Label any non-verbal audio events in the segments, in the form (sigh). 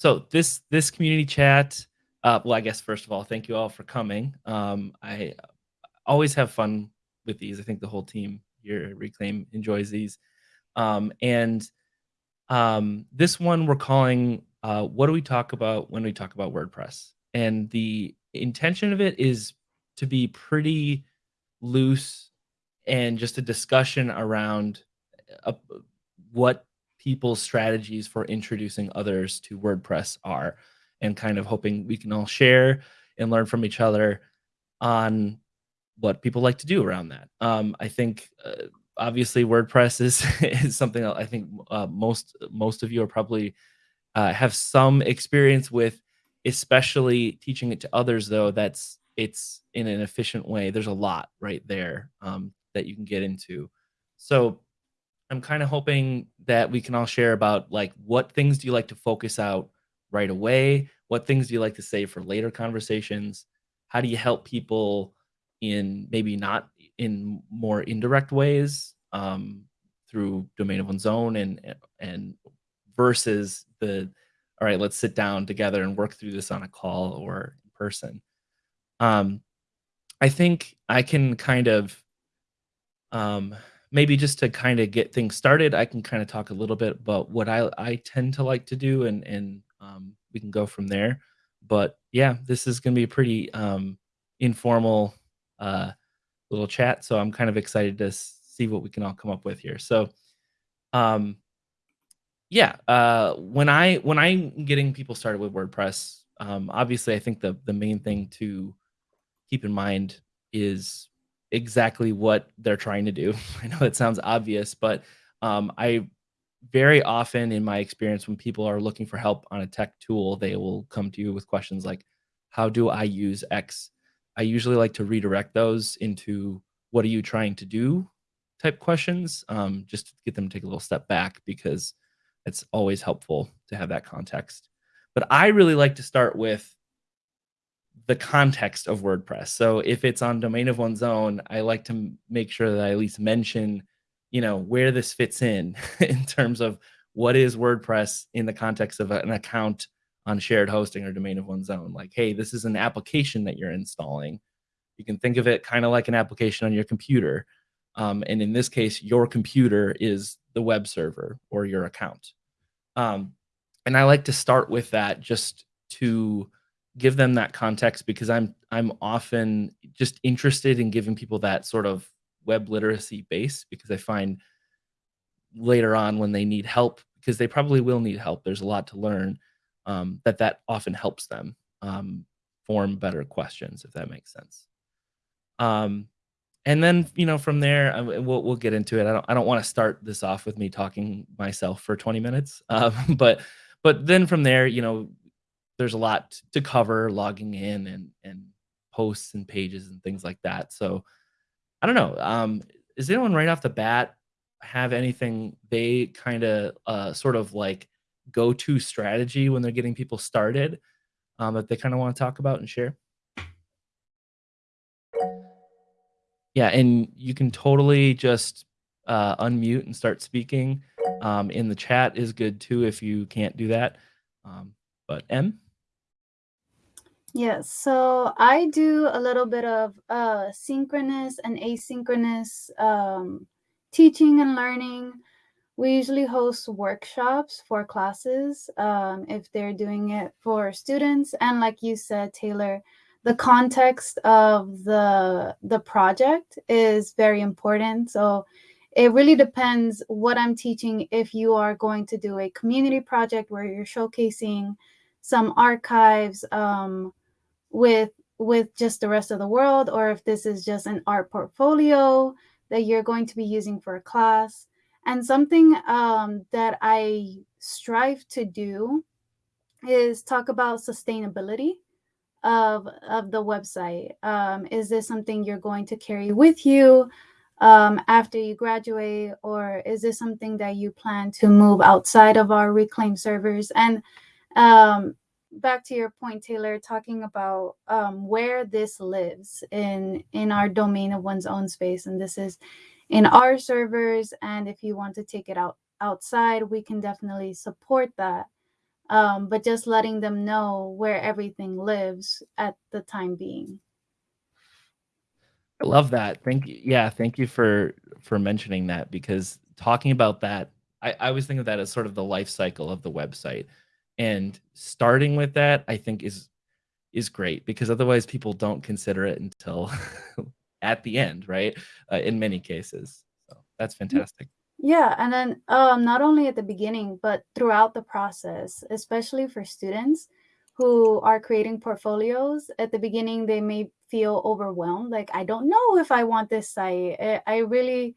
So this this community chat, uh, well, I guess first of all, thank you all for coming. Um, I always have fun with these. I think the whole team here at Reclaim enjoys these. Um, and um, this one we're calling uh, "What do we talk about when we talk about WordPress?" And the intention of it is to be pretty loose and just a discussion around uh, what people's strategies for introducing others to WordPress are, and kind of hoping we can all share and learn from each other on what people like to do around that. Um, I think uh, obviously WordPress is (laughs) is something I think uh, most most of you are probably uh, have some experience with, especially teaching it to others. Though that's it's in an efficient way. There's a lot right there um, that you can get into. So I'm kind of hoping that we can all share about like what things do you like to focus out right away? What things do you like to save for later conversations? How do you help people in maybe not in more indirect ways um, through domain of one's own and and versus the all right, let's sit down together and work through this on a call or in person. Um, I think I can kind of um, maybe just to kind of get things started, I can kind of talk a little bit about what I I tend to like to do, and and um, we can go from there. But yeah, this is going to be a pretty um, informal uh, little chat, so I'm kind of excited to see what we can all come up with here. So, um, yeah, uh, when I when I'm getting people started with WordPress, um, obviously I think the the main thing to keep in mind is exactly what they're trying to do. (laughs) I know it sounds obvious, but um, I very often in my experience when people are looking for help on a tech tool, they will come to you with questions like, how do I use X? I usually like to redirect those into what are you trying to do type questions, um, just to get them to take a little step back because it's always helpful to have that context. But I really like to start with the context of WordPress. So if it's on domain of one's own, I like to make sure that I at least mention, you know, where this fits in (laughs) in terms of what is WordPress in the context of an account on shared hosting or domain of one's own. Like, hey, this is an application that you're installing. You can think of it kind of like an application on your computer. Um, and in this case, your computer is the web server or your account. Um, and I like to start with that just to give them that context because I'm I'm often just interested in giving people that sort of web literacy base because I find later on when they need help because they probably will need help. There's a lot to learn um, that that often helps them um, form better questions if that makes sense. Um, and then you know from there I, we'll we'll get into it. I don't I don't want to start this off with me talking myself for 20 minutes, (laughs) um, but but then from there you know there's a lot to cover logging in and and posts and pages and things like that. So i don't know um is anyone right off the bat have anything they kind of uh sort of like go to strategy when they're getting people started um that they kind of want to talk about and share? Yeah and you can totally just uh unmute and start speaking. Um in the chat is good too if you can't do that. Um but m Yes, so I do a little bit of uh, synchronous and asynchronous um, teaching and learning. We usually host workshops for classes um, if they're doing it for students. And like you said, Taylor, the context of the the project is very important. So it really depends what I'm teaching. If you are going to do a community project where you're showcasing some archives, um, with with just the rest of the world or if this is just an art portfolio that you're going to be using for a class. And something um, that i strive to do is talk about sustainability of of the website. Um, is this something you're going to carry with you um, after you graduate or is this something that you plan to move outside of our reclaim servers? And um, back to your point, Taylor, talking about um, where this lives in in our domain of one's own space, and this is in our servers. And if you want to take it out outside, we can definitely support that. um, but just letting them know where everything lives at the time being. I love that. Thank you. Yeah, thank you for for mentioning that because talking about that, I, I always think of that as sort of the life cycle of the website. And starting with that, I think is is great because otherwise people don't consider it until (laughs) at the end, right? Uh, in many cases. So that's fantastic. Yeah, and then um, not only at the beginning, but throughout the process, especially for students who are creating portfolios. At the beginning, they may feel overwhelmed, like I don't know if I want this site. I, I really,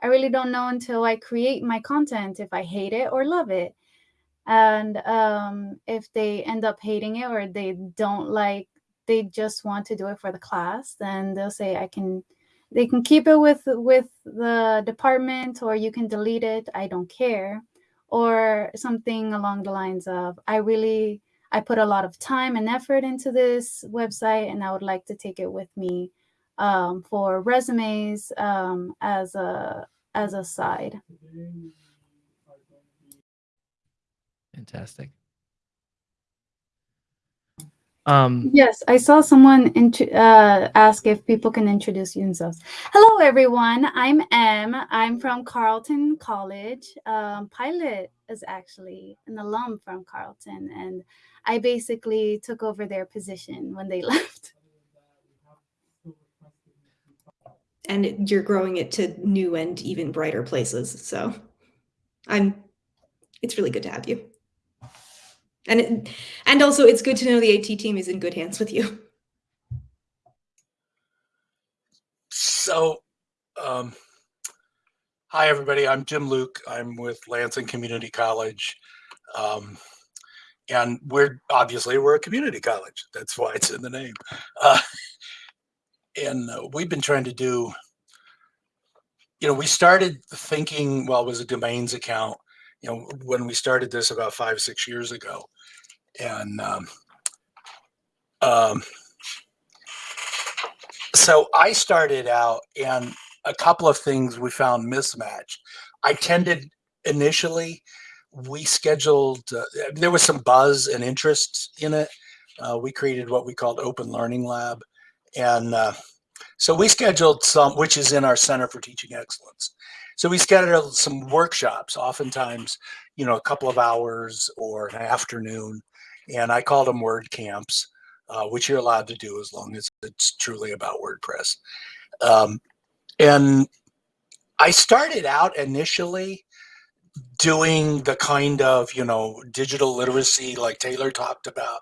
I really don't know until I create my content if I hate it or love it. And um, if they end up hating it or they don't like, they just want to do it for the class, then they'll say I can they can keep it with with the department or you can delete it i don't care. Or something along the lines of i really i put a lot of time and effort into this website and i would like to take it with me um, for resumes um, as a as a side fantastic um, yes, I saw someone uh, ask if people can introduce themselves. Hello, everyone. I'm Em. I'm from Carleton College. Um, Pilot is actually an alum from Carleton, and I basically took over their position when they (laughs) left. And you're growing it to new and even brighter places. So I'm, it's really good to have you. And it, and also it's good to know the AT team is in good hands with you. So, um, hi everybody. I'm Jim Luke. I'm with Lansing Community College, um, and we're obviously we're a community college. That's why it's in the name. Uh, and uh, we've been trying to do. You know, we started thinking. Well, it was a domains account you know, when we started this about five, six years ago. And um, um, so I started out and a couple of things we found mismatched. I tended initially, we scheduled, uh, there was some buzz and interest in it. Uh, we created what we called Open Learning Lab. And uh, so we scheduled some, which is in our Center for Teaching Excellence. So we scheduled some workshops, oftentimes, you know, a couple of hours or an afternoon, and I called them WordCamps, uh, which you're allowed to do as long as it's truly about WordPress. Um, and I started out initially doing the kind of you know digital literacy like Taylor talked about,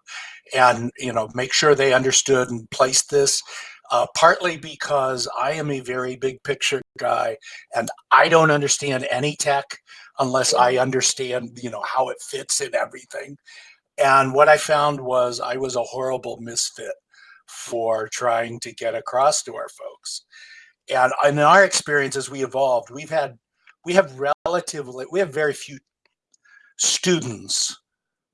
and you know make sure they understood and placed this uh, partly because I am a very big picture guy and I don't understand any tech unless I understand, you know, how it fits in everything. And what I found was I was a horrible misfit for trying to get across to our folks. And in our experience as we evolved, we've had, we have relatively, we have very few students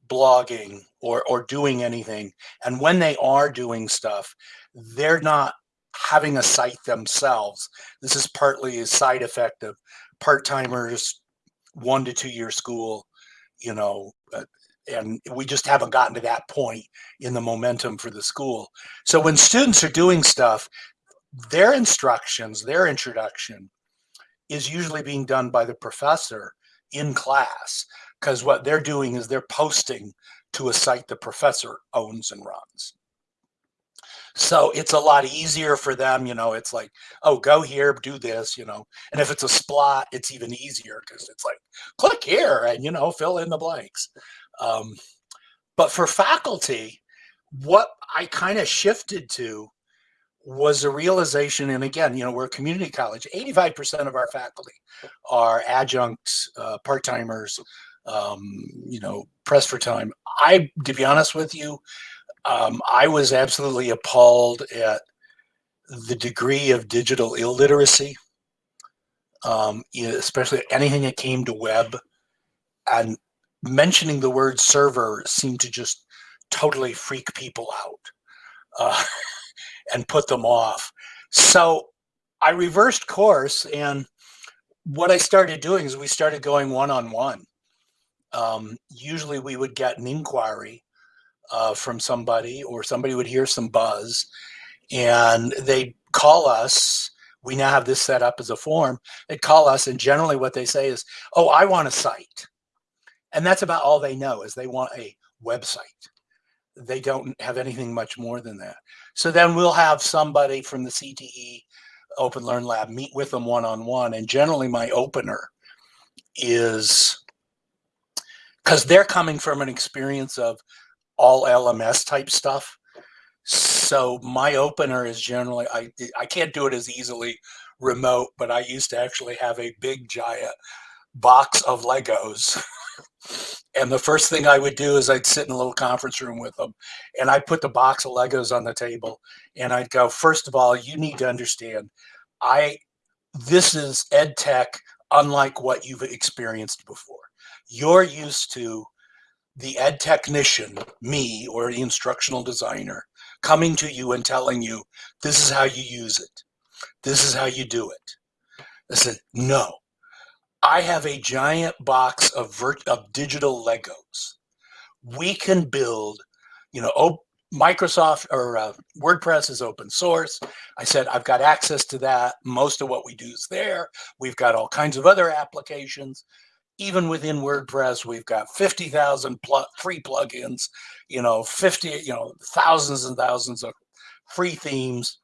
blogging or, or doing anything. And when they are doing stuff, they're not having a site themselves. This is partly a side effect of part-timers, one to two year school, you know, uh, and we just haven't gotten to that point in the momentum for the school. So when students are doing stuff, their instructions, their introduction is usually being done by the professor in class because what they're doing is they're posting to a site the professor owns and runs. So it's a lot easier for them, you know, it's like, oh, go here, do this, you know. And if it's a splot, it's even easier because it's like, click here and, you know, fill in the blanks. Um, but for faculty, what I kind of shifted to was a realization, and again, you know, we're a community college. 85% of our faculty are adjuncts, uh, part-timers, um, you know, press for time. I, to be honest with you, um, I was absolutely appalled at the degree of digital illiteracy, um, especially anything that came to web. And mentioning the word server seemed to just totally freak people out uh, (laughs) and put them off. So I reversed course and what I started doing is we started going one-on-one. -on -one. um, usually we would get an inquiry uh, from somebody or somebody would hear some buzz and they call us we now have this set up as a form they call us and generally what they say is oh i want a site. And that's about all they know is they want a website. They don't have anything much more than that. So then we'll have somebody from the cte open learn lab meet with them one-on-one and generally my opener is because they're coming from an experience of all LMS type stuff. So my opener is generally I I can't do it as easily remote, but I used to actually have a big giant box of Legos. (laughs) and the first thing I would do is I'd sit in a little conference room with them and I'd put the box of Legos on the table and I'd go, first of all, you need to understand I this is ed tech unlike what you've experienced before. You're used to the ed technician, me or the instructional designer, coming to you and telling you, this is how you use it. This is how you do it. I said, no. I have a giant box of, of digital Legos. We can build, you know, Microsoft or uh, WordPress is open source. I said, I've got access to that. Most of what we do is there. We've got all kinds of other applications even within WordPress, we've got 50,000 pl- free plugins, you know, 50, you know, thousands and thousands of free themes.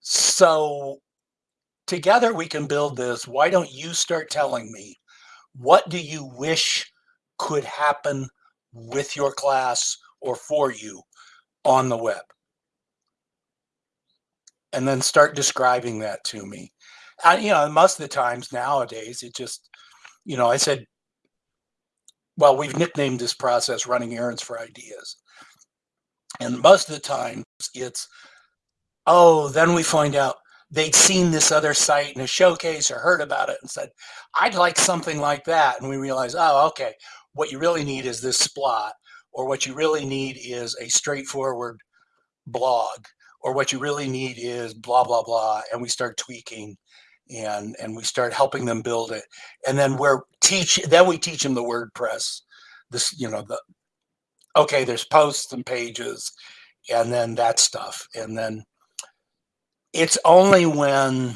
So together we can build this. Why don't you start telling me what do you wish could happen with your class or for you on the web? And then start describing that to me. And, you know, most of the times nowadays, it just, you know, I said, well, we've nicknamed this process running errands for ideas. And most of the time it's, oh, then we find out they'd seen this other site in a showcase or heard about it and said, I'd like something like that. And we realize, oh, okay, what you really need is this splot, or what you really need is a straightforward blog, or what you really need is blah, blah, blah. And we start tweaking and and we start helping them build it. And then we're teach then we teach them the wordpress this you know the okay there's posts and pages and then that stuff. And then it's only when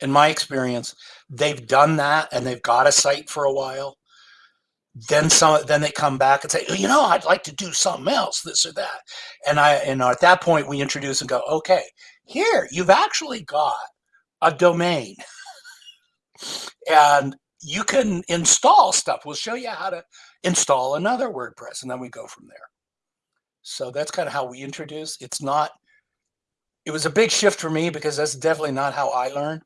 in my experience they've done that and they've got a site for a while then some then they come back and say oh, you know i'd like to do something else this or that. And i and at that point we introduce and go okay here you've actually got a domain. and you can install stuff. We'll show you how to install another WordPress, and then we go from there. So that's kind of how we introduce. It's not, it was a big shift for me because that's definitely not how I learn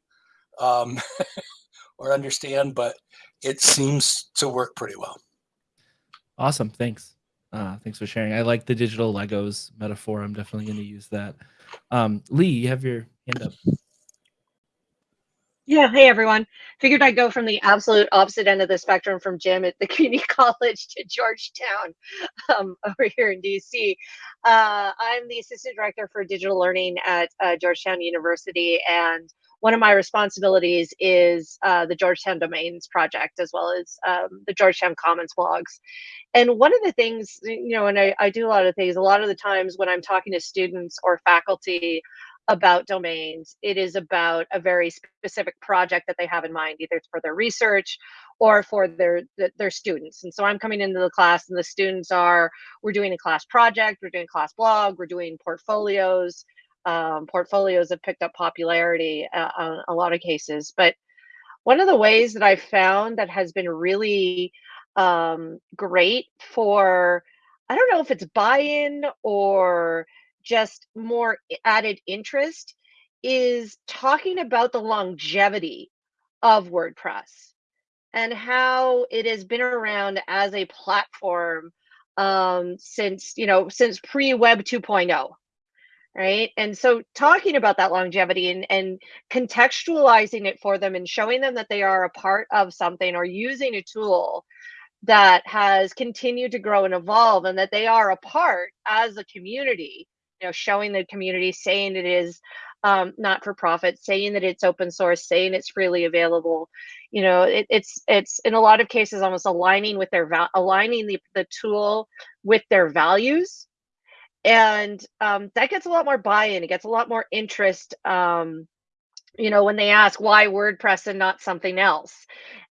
um, (laughs) or understand, but it seems to work pretty well. Awesome. Thanks. Uh, thanks for sharing. I like the digital Legos metaphor. I'm definitely going to use that. Um, Lee, you have your hand up. Yeah, hey everyone. Figured I'd go from the absolute opposite end of the spectrum from Jim at the (laughs) community college to Georgetown um, (laughs) over here in DC. Uh, I'm the assistant director for digital learning at uh, Georgetown University, and one of my responsibilities is uh, the Georgetown Domains project as well as um, the Georgetown Commons blogs. And one of the things, you know, and I, I do a lot of things, a lot of the times when I'm talking to students or faculty, about domains. It is about a very specific project that they have in mind, either for their research or for their their students. And so I'm coming into the class, and the students are we're doing a class project, we're doing class blog, we're doing portfolios. Um, portfolios have picked up popularity uh, on a lot of cases, but one of the ways that I've found that has been really um, great for I don't know if it's buy-in or just more added interest is talking about the longevity of WordPress and how it has been around as a platform um, since, you know, since pre-web 2.0 right? And so talking about that longevity and, and contextualizing it for them and showing them that they are a part of something or using a tool that has continued to grow and evolve and that they are a part as a community you know showing the community saying it is um, not for profit saying that it's open source saying it's freely available. You know it, it's it's in a lot of cases almost aligning with their aligning the, the tool with their values. And um, that gets a lot more buy-in it gets a lot more interest um, you know when they ask why wordpress and not something else?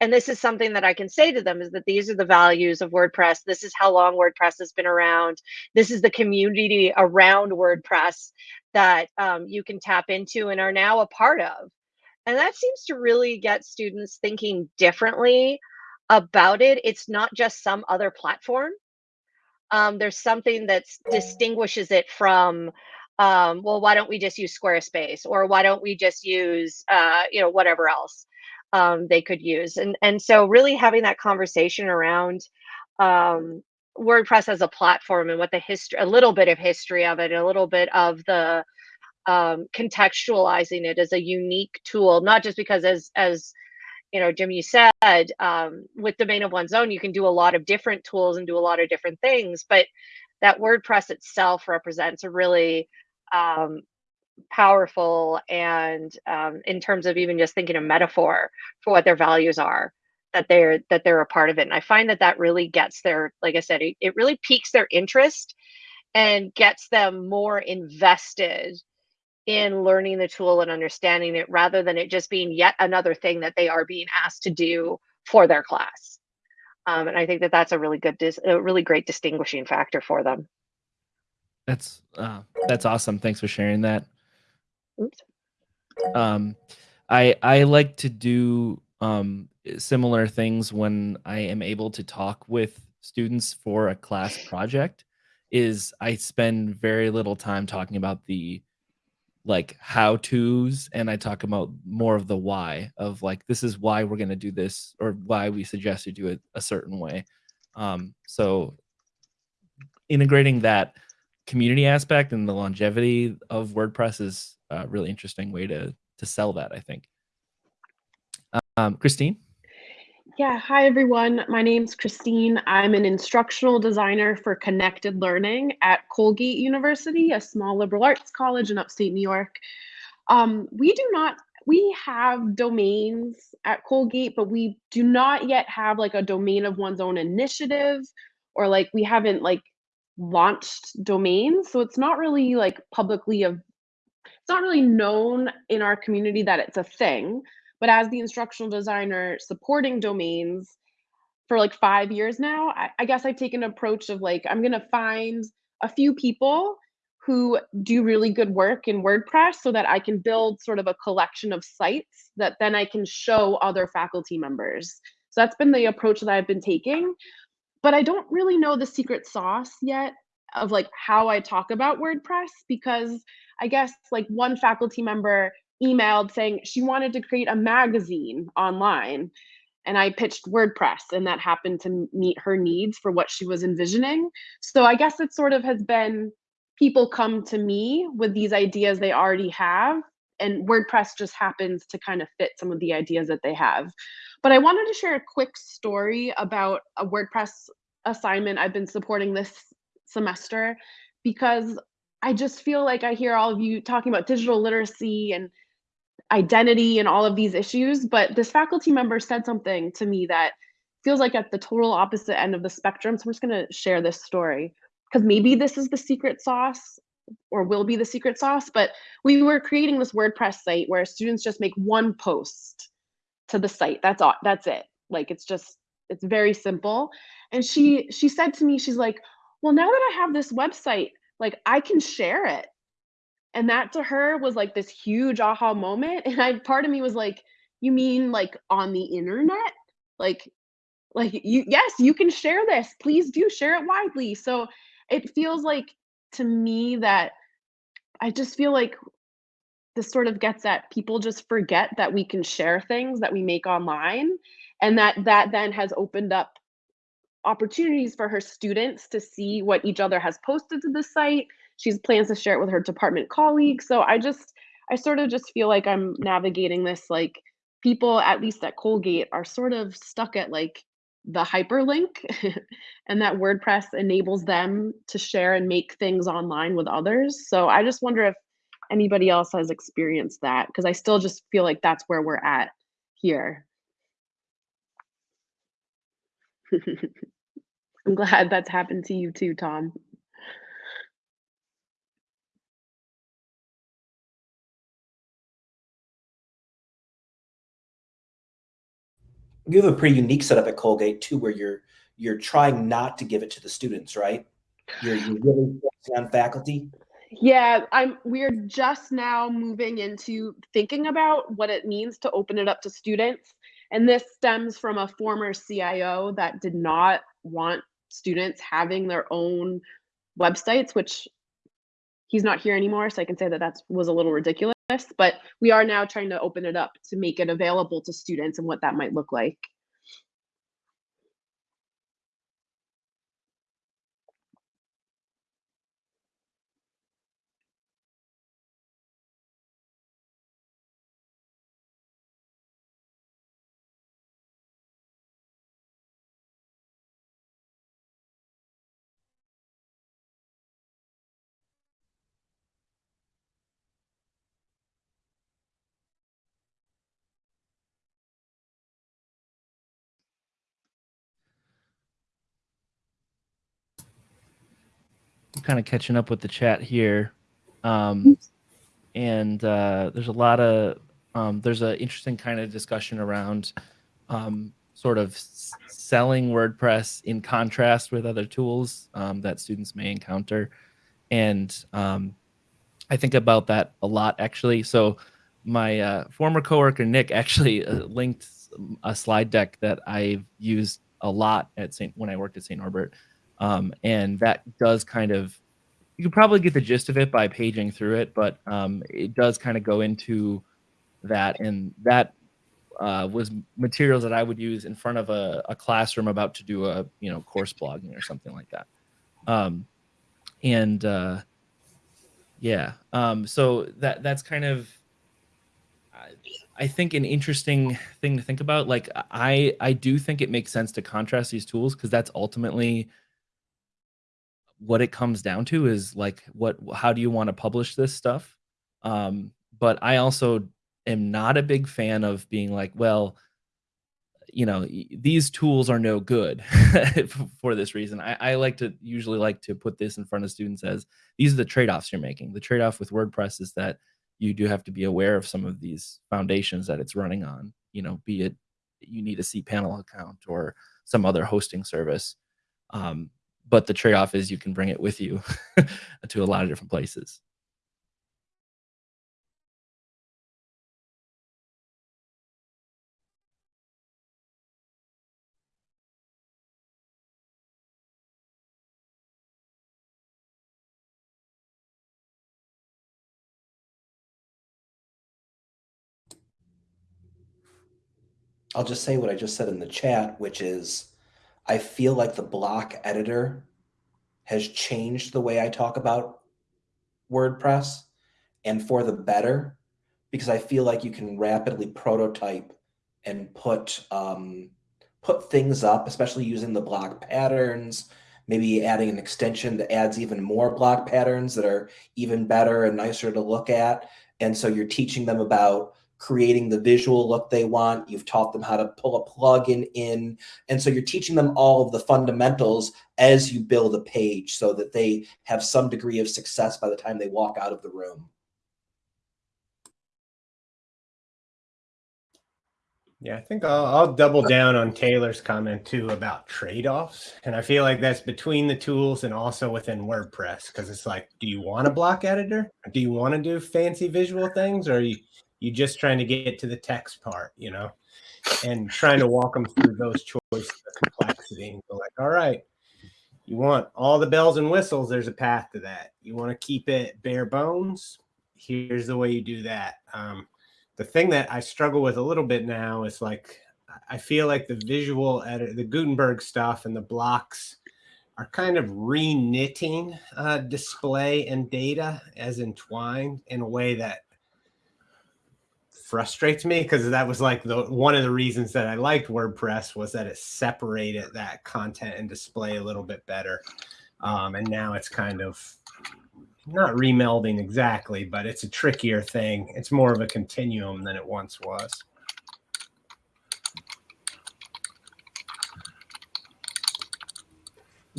And this is something that i can say to them is that these are the values of wordpress. This is how long wordpress has been around. This is the community around wordpress that um, you can tap into and are now a part of. And that seems to really get students thinking differently about it. It's not just some other platform. Um, there's something that distinguishes it from um, well, why don't we just use Squarespace or why don't we just use, uh, you know, whatever else um, they could use? And and so really having that conversation around um, WordPress as a platform and what the history, a little bit of history of it, a little bit of the um, contextualizing it as a unique tool, not just because as as you know, Jim, you said um, with domain of one's own, you can do a lot of different tools and do a lot of different things, but that WordPress itself represents a really um, powerful and um, in terms of even just thinking a metaphor for what their values are that they're that they're a part of it. And i find that that really gets their like i said it, it really piques their interest and gets them more invested in learning the tool and understanding it rather than it just being yet another thing that they are being asked to do for their class. Um, and i think that that's a really good a really great distinguishing factor for them That's uh, that's awesome. Thanks for sharing that. Oops. Um, I I like to do um, similar things when I am able to talk with students for a class project. Is I spend very little time talking about the like how to's and I talk about more of the why of like this is why we're gonna do this or why we suggest you do it a certain way. Um, so integrating that community aspect and the longevity of WordPress is a really interesting way to to sell that. I think. Um, Christine. Yeah, hi everyone. My name's Christine. I'm an instructional designer for connected learning at Colgate University, a small liberal arts college in upstate New York. Um, we do not we have domains at Colgate, but we do not yet have like a domain of one's own initiative or like we haven't like launched domains. So it's not really like publicly of it's not really known in our community that it's a thing. But as the instructional designer supporting domains for like five years now, I, I guess I've taken an approach of like, I'm gonna find a few people who do really good work in WordPress so that I can build sort of a collection of sites that then I can show other faculty members. So that's been the approach that I've been taking but I don't really know the secret sauce yet of like how I talk about WordPress because I guess like one faculty member emailed saying she wanted to create a magazine online and I pitched WordPress and that happened to meet her needs for what she was envisioning. So I guess it sort of has been people come to me with these ideas they already have and WordPress just happens to kind of fit some of the ideas that they have. But I wanted to share a quick story about a WordPress assignment I've been supporting this semester because I just feel like I hear all of you talking about digital literacy and identity and all of these issues, but this faculty member said something to me that feels like at the total opposite end of the spectrum. So I'm just going to share this story because maybe this is the secret sauce or will be the secret sauce, but we were creating this WordPress site where students just make one post to the site. That's all. That's it. Like it's just it's very simple. And she she said to me, she's like, "Well, now that I have this website, like I can share it." And that to her was like this huge aha moment. And I part of me was like, "You mean like on the internet? Like like you yes, you can share this. Please do share it widely." So it feels like to me that I just feel like this sort of gets at people just forget that we can share things that we make online and that that then has opened up opportunities for her students to see what each other has posted to the site. She plans to share it with her department colleagues. So i just i sort of just feel like i'm navigating this like people at least at colgate are sort of stuck at like the hyperlink (laughs) and that wordpress enables them to share and make things online with others. So i just wonder if anybody else has experienced that because I still just feel like that's where we're at here. (laughs) I'm glad that's happened to you too, Tom. you have a pretty unique setup at Colgate too, where you're you're trying not to give it to the students, right? You're, you're really focusing on faculty. Yeah, I'm we're just now moving into thinking about what it means to open it up to students. And this stems from a former CIO that did not want students having their own websites, which he's not here anymore, so I can say that that was a little ridiculous. But we are now trying to open it up to make it available to students and what that might look like. Kind of catching up with the chat here. Um, and uh, there's a lot of um, there's an interesting kind of discussion around um, sort of selling WordPress in contrast with other tools um, that students may encounter, and um, I think about that a lot actually. So my uh, former coworker Nick actually uh, linked a slide deck that I've used a lot at St. when I worked at St. Norbert, um, and that does kind of you can probably get the gist of it by paging through it, but um, it does kind of go into that, and that uh, was materials that I would use in front of a, a, classroom about to do a you know course blogging or something like that. Um, and uh, yeah, um, so that that's kind of I think an interesting thing to think about. Like I I do think it makes sense to contrast these tools because that's ultimately what it comes down to is like what how do you want to publish this stuff? Um but i also am not a big fan of being like well you know these tools are no good (laughs) for this reason. I, I, like to usually like to put this in front of students as these are the trade-offs you're making. The trade-off with wordpress is that you do have to be aware of some of these foundations that it's running on you know be it you need a cpanel account or some other hosting service. Um, but the trade-off is you can bring it with you (laughs) to a lot of different places. I'll just say what I just said in the chat, which is I feel like the block editor has changed the way I talk about WordPress and for the better because I feel like you can rapidly prototype and put um, put things up, especially using the block patterns, maybe adding an extension that adds even more block patterns that are even better and nicer to look at. And so you're teaching them about creating the visual look they want. You've taught them how to pull a plugin in. And so you're teaching them all of the fundamentals as you build a page so that they have some degree of success by the time they walk out of the room. Yeah, I think I'll, I'll, double down on Taylor's comment too about trade-offs. And I feel like that's between the tools and also within WordPress because it's like, do you want a block editor? Do you want to do fancy visual things or you you just trying to get to the text part, you know, and trying to walk them through those choices of complexity and go like, all right, you want all the bells and whistles, there's a path to that. You want to keep it bare bones, here's the way you do that. Um, the thing that I struggle with a little bit now is like, I feel like the visual edit, the Gutenberg stuff and the blocks are kind of re-knitting uh, display and data as entwined in a way that frustrates me because that was like the one of the reasons that I liked WordPress was that it separated that content and display a little bit better. Um, and now it's kind of not remelding exactly, but it's a trickier thing. It's more of a continuum than it once was.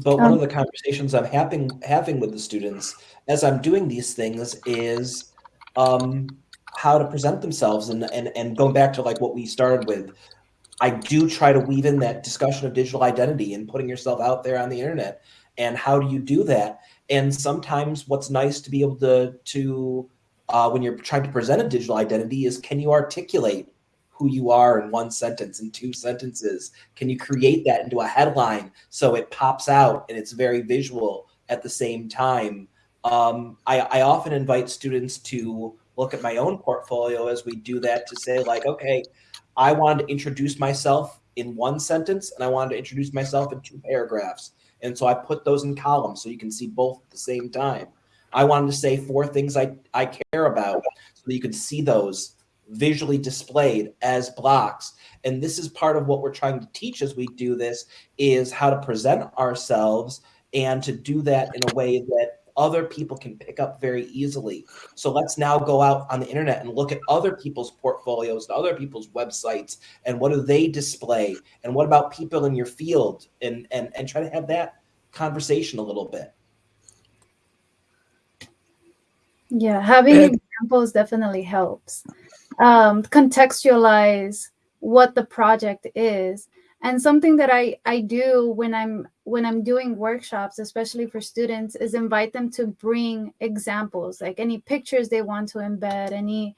But one Um, of the conversations I'm having having with the students as I'm doing these things is um, how to present themselves, and and and going back to like what we started with, I do try to weave in that discussion of digital identity and putting yourself out there on the internet, and how do you do that? And sometimes what's nice to be able to to uh, when you're trying to present a digital identity is can you articulate who you are in one sentence, in two sentences? Can you create that into a headline so it pops out and it's very visual at the same time? Um, I, I often invite students to look at my own portfolio as we do that to say, like, okay, I wanted to introduce myself in one sentence and I wanted to introduce myself in two paragraphs. And so I put those in columns so you can see both at the same time. I wanted to say four things I, I care about so that you can see those visually displayed as blocks. And this is part of what we're trying to teach as we do this is how to present ourselves and to do that in a way that other people can pick up very easily. So let's now go out on the internet and look at other people's portfolios, and other people's websites, and what do they display? And what about people in your field? And and and try to have that conversation a little bit. Yeah, having And- examples definitely helps. Um, contextualize what the project is. And something that I, I do when I'm when I'm doing workshops, especially for students, is invite them to bring examples, like any pictures they want to embed, any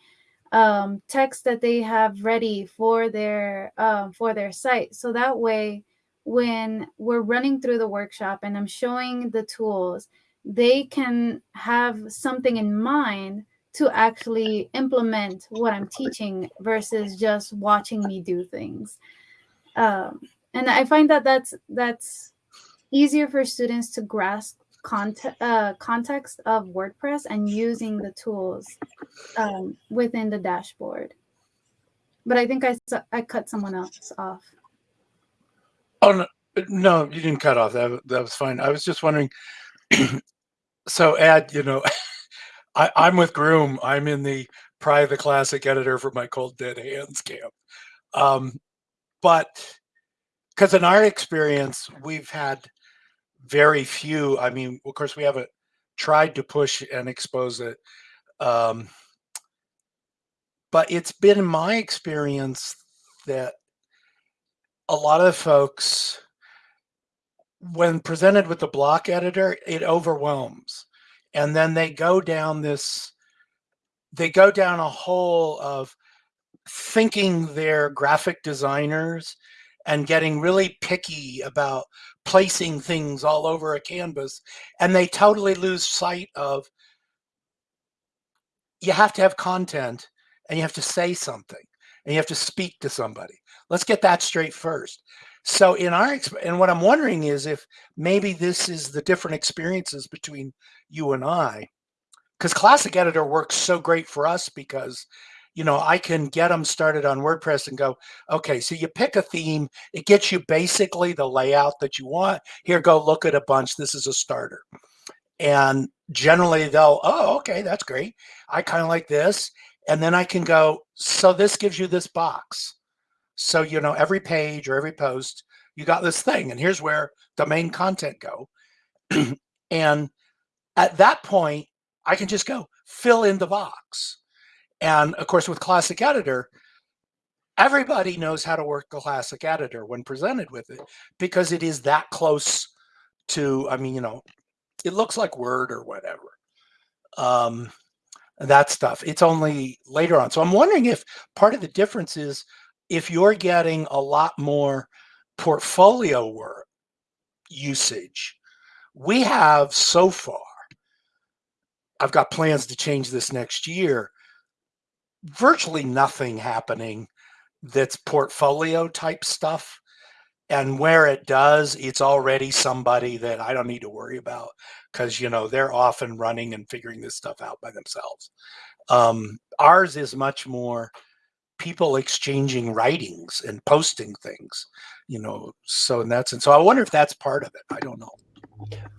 um, text that they have ready for their um, for their site. So that way, when we're running through the workshop and I'm showing the tools, they can have something in mind to actually implement what I'm teaching versus just watching me do things. Um, and I find that that's that's easier for students to grasp context uh, context of WordPress and using the tools um, within the dashboard. But I think I, I cut someone else off. Oh no, no, you didn't cut off. That that was fine. I was just wondering. (clears throat) so, Ed, you know, (laughs) I, I'm with Groom. I'm in the the Classic editor for my Cold Dead Hands camp. Um, but because in our experience, we've had very few. I mean, of course, we haven't tried to push and expose it. Um, but it's been my experience that a lot of folks when presented with the block editor it overwhelms and then they go down this they go down a hole of thinking they're graphic designers and getting really picky about placing things all over a canvas and they totally lose sight of you have to have content and you have to say something and you have to speak to somebody. Let's get that straight first. So in our and what i'm wondering is if maybe this is the different experiences between you and i because classic editor works so great for us because you know i can get them started on wordpress and go okay so you pick a theme it gets you basically the layout that you want. Here go look at a bunch this is a starter. And generally they'll oh okay that's great. I kind of like this. And then i can go so this gives you this box. So you know every page or every post you got this thing and here's where the main content go. (clears throat) And at that point i can just go fill in the box and of course with classic editor everybody knows how to work the classic editor when presented with it because it is that close to i mean you know it looks like word or whatever. Um that stuff. It's only later on. So i'm wondering if part of the difference is if you're getting a lot more portfolio work usage we have so far i've got plans to change this next year virtually nothing happening that's portfolio type stuff. And where it does it's already somebody that i don't need to worry about because you know they're often running and figuring this stuff out by themselves. Um, ours is much more people exchanging writings and posting things you know so in that sense so i wonder if that's part of it i don't know.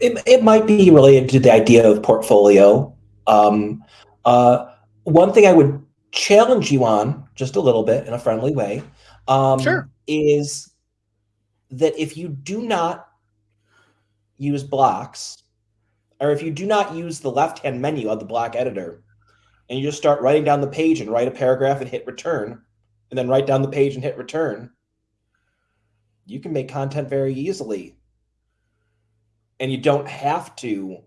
It, it might be related to the idea of portfolio. Um, uh, one thing I would challenge you on, just a little bit in a friendly way, um, Sure. is that if you do not use blocks, or if you do not use the left-hand menu of the block editor, and you just start writing down the page and write a paragraph and hit return, and then write down the page and hit return, you can make content very easily. And you don't have to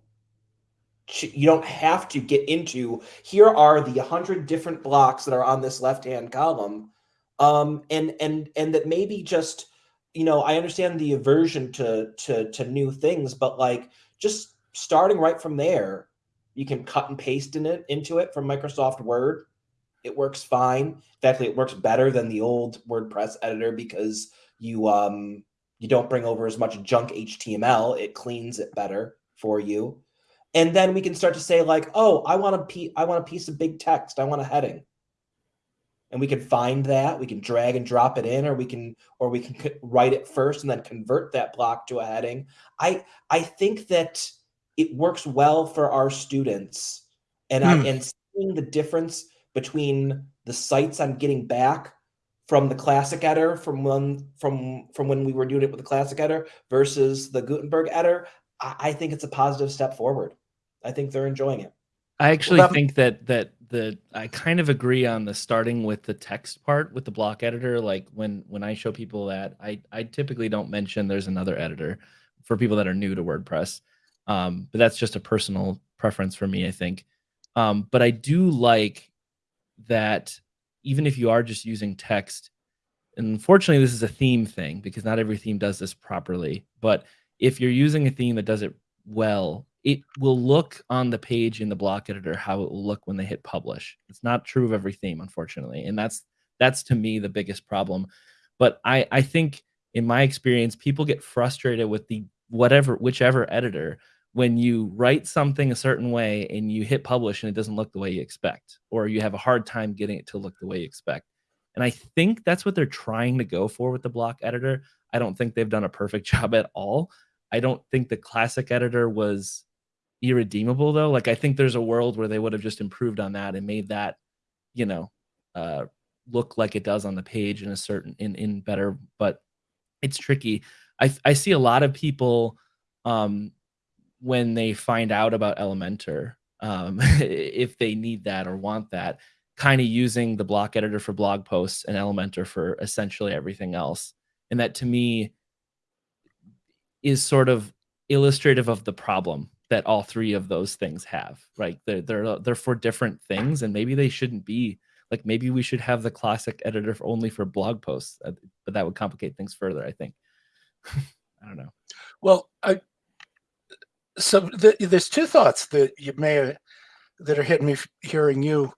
you don't have to get into here are the 100 different blocks that are on this left hand column. Um and and and that maybe just you know i understand the aversion to to to new things but like just starting right from there you can cut and paste in it into it from microsoft word. It works fine. In fact it works better than the old wordpress editor because you um you don't bring over as much junk html it cleans it better for you and then we can start to say like oh i want a piece i want a piece of big text. I want a heading. And we can find that. We can drag and drop it in or we can or we can write it first and then convert that block to a heading. I i think that it works well for our students. And Hmm. i and seeing the difference between the sites i'm getting back from the classic editor from when from from when we were doing it with the classic editor versus the gutenberg editor i, I think it's a positive step forward i think they're enjoying it I actually that- think that that the I kind of agree on the starting with the text part with the block editor. Like when when I show people that, I I typically don't mention there's another editor for people that are new to WordPress. Um, but that's just a personal preference for me, I think. Um, but I do like that even if you are just using text, and unfortunately this is a theme thing because not every theme does this properly. But if you're using a theme that does it well, it will look on the page in the block editor how it will look when they hit publish. It's not true of every theme, unfortunately, and that's that's to me the biggest problem. But I I think in my experience, people get frustrated with the whatever whichever editor when you write something a certain way and you hit publish and it doesn't look the way you expect, or you have a hard time getting it to look the way you expect. And I think that's what they're trying to go for with the block editor. I don't think they've done a perfect (laughs) job at all. I don't think the classic editor was irredeemable though. Like I think there's a world where they would have just improved on that and made that, you know, uh look like it does on the page in a certain in in better, but it's tricky. I I see a lot of people um when they find out about Elementor, um (laughs) if they need that or want that, kind of using the block editor for blog posts and Elementor for essentially everything else. And that to me is sort of illustrative of the problem that all three of those things have right they're they're, they're for different things and maybe they shouldn't be like maybe we should have the classic editor for only for blog posts uh, but that would complicate things further i think (laughs) i don't know Well, I, so the, there's two thoughts that you may that are hitting me hearing you.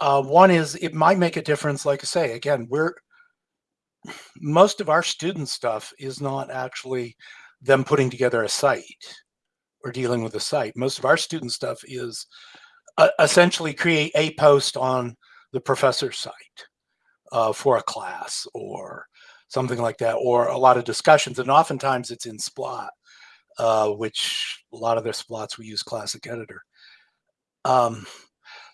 Uh, one is it might make a difference. Like I say, again, we're most of our student stuff is not actually them putting together a site or dealing with a site. Most of our student stuff is uh, essentially create a post on the professor's site uh, for a class or something like that, or a lot of discussions. And oftentimes it's in Splot, uh, which a lot of their Splots we use Classic Editor. Um,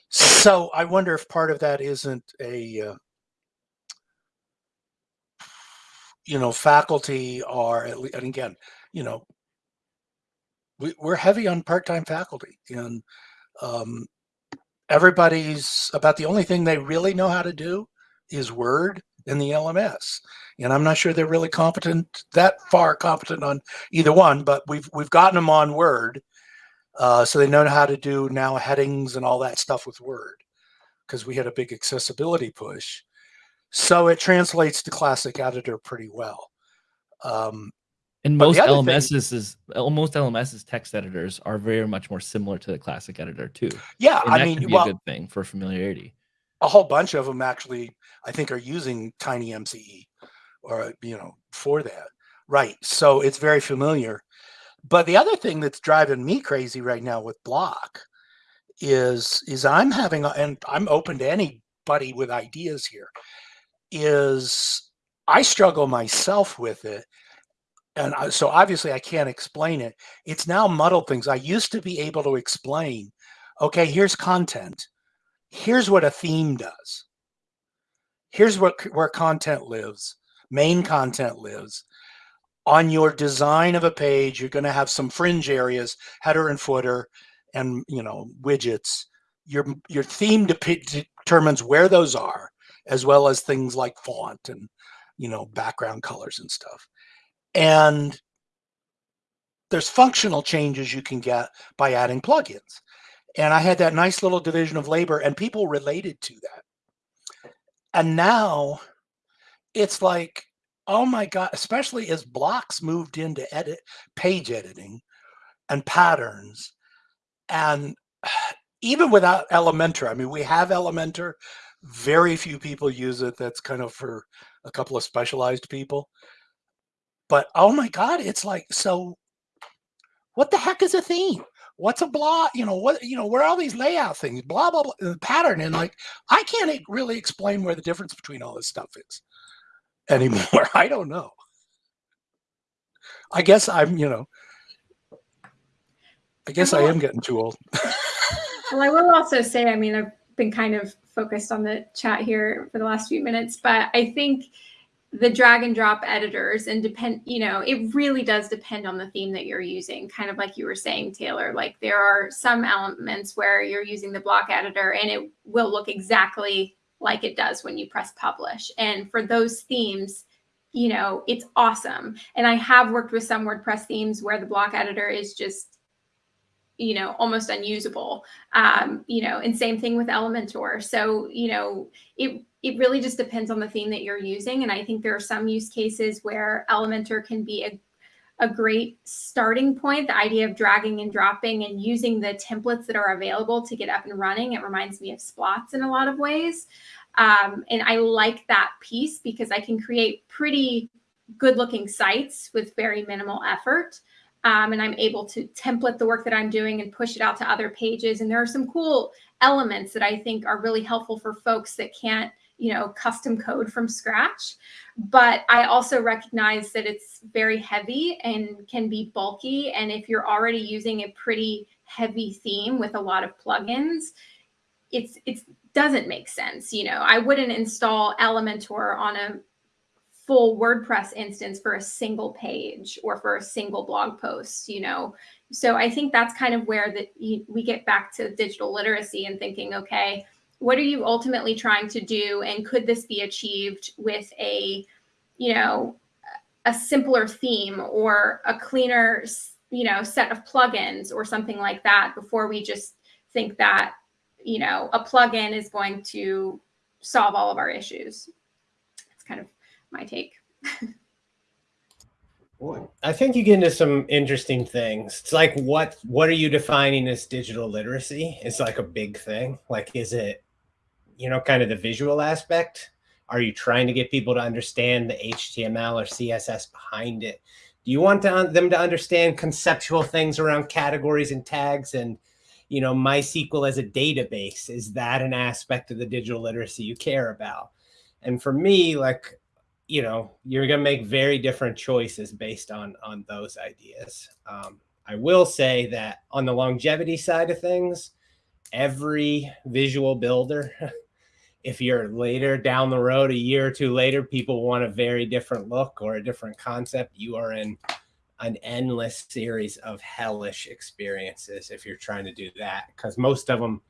so I wonder if part of that isn't a, uh, you know, faculty are, and again, you know, we, we're heavy on part-time faculty and um, everybody's about the only thing they really know how to do is Word and the LMS. And I'm not sure they're really competent that far competent on either one, but we've we've gotten them on Word, uh, so they know how to do now headings and all that stuff with Word because we had a big accessibility push. So it translates to Classic Editor pretty well. Um, and most other thing- lms's is uh, most lms's text editors are very much more similar to the classic editor too. Yeah, I mean, be well, a good thing for familiarity. A whole bunch of them actually i think are using TinyMCE or you know for that. Right so it's very familiar. But the other thing that's driving me crazy right now with block is is i'm having and i'm open to anybody with ideas here is i struggle myself with it and so obviously i can't explain it it's now muddled things i used to be able to explain okay here's content here's what a theme does. Here's what where content lives, main content lives. on your design of a page, you're going to have some fringe areas, header and footer, and you know widgets. Your your theme determines where those are, as well as things like font and you know background colors and stuff. And there's functional changes you can get by adding plugins. And I had that nice little division of labor, and people related to that. And now it's like oh my god especially as blocks moved into edit page editing and patterns and (sighs) even without elementor i mean we have elementor very few people use it that's kind of for a couple of specialized people but oh my god it's like so what the heck is a theme what's a blah? you know what you know where are all these layout things blah blah blah pattern and like i can't really explain where the difference between all this stuff is anymore. (laughs) I don't know. I guess I'm, you know, I guess I am getting too old. (laughs) well, I will also say, I mean, I've been kind of focused on the chat here for the last few minutes, but I think the drag and drop editors and depend, you know, it really does depend on the theme that you're using. Kind of like you were saying, Taylor, like there are some elements where you're using the block editor and it will look exactly like it does when you press publish. And for those themes, you know, it's awesome. And I have worked with some WordPress themes where the block editor is just, you know, almost unusable. Um, you know, and same thing with Elementor. So, you know, it it really just depends on the theme that you're using. And I think there are some use cases where Elementor can be a a great starting point. The idea of dragging and dropping and using the templates that are available to get up and running. It reminds me of Splots in a lot of ways. Um, and I like that piece because I can create pretty good looking sites with very minimal effort. Um, and I'm able to template the work that I'm doing and push it out to other pages. And there are some cool elements that I think are really helpful for folks that can't you know, custom code from scratch. But I also recognize that it's very heavy and can be bulky. And if you're already using a pretty heavy theme with a lot of plugins, it's it doesn't make sense. You know, I wouldn't install Elementor on a full WordPress instance for a single page or for a single blog post, you know. So I think that's kind of where that we get back to digital literacy and thinking, okay, what are you ultimately trying to do and could this be achieved with a you know a simpler theme or a cleaner you know set of plugins or something like that before we just think that you know a plugin is going to solve all of our issues It's kind of my take I think you get into some interesting things. It's like what what are you defining as digital literacy? It's like a big thing. Like is it you know, kind of the visual aspect? Are you trying to get people to understand the HTML or CSS behind it? Do you want to, them to understand conceptual things around categories and tags and, you know, MySQL as a database? Is that an aspect of the digital literacy you care about? And for me, like, you know, you're going to make very different choices based on on those ideas. Um, I will say that on the longevity side of things, every visual builder (laughs) if you're later down the road, a year or two later, people want a very different look or a different concept, you are in an endless series of hellish experiences if you're trying to do that. Because most of them,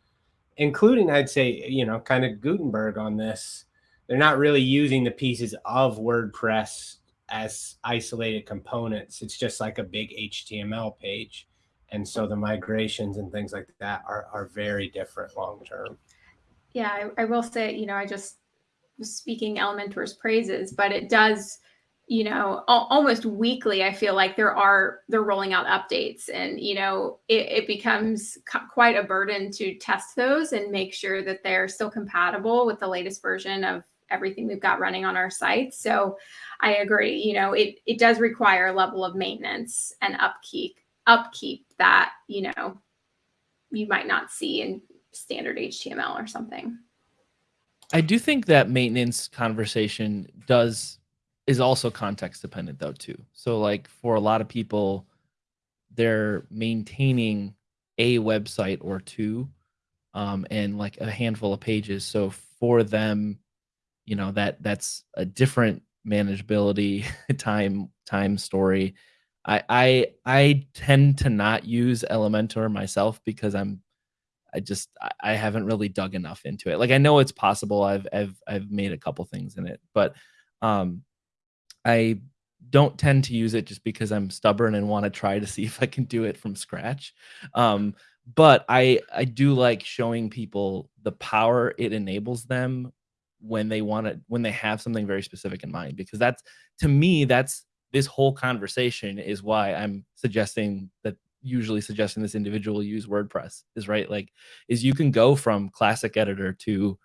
including, I'd say, you know, kind of Gutenberg on this, they're not really using the pieces of WordPress as isolated components. It's just like a big HTML page. And so the migrations and things like that are, are very different long term yeah, I, I, will say, you know, I just was speaking Elementor's praises, but it does, you know, al almost weekly, I feel like there are, they're rolling out updates and, you know, it, it becomes quite a burden to test those and make sure that they're still compatible with the latest version of everything we've got running on our site. So I agree, you know, it, it does require a level of maintenance and upkeep, upkeep that, you know, you might not see in standard HTML or something. I do think that maintenance conversation does is also context dependent though too. So like for a lot of people, they're maintaining a website or two, um, and like a handful of pages. So for them, you know that that's a different manageability, (laughs) time time story. I I I tend to not use Elementor myself because I'm I just I haven't really dug enough into it. Like I know it's possible. I've I've I've made a couple things in it, but um I don't tend to use it just because I'm stubborn and want to try to see (laughs) if I can do it from scratch. Um but I I do like showing people the power it enables them when they want to when they have something very specific in mind because that's to me that's this whole conversation is why I'm suggesting that usually suggesting this individual use WordPress is right. Like, is you can go from classic editor to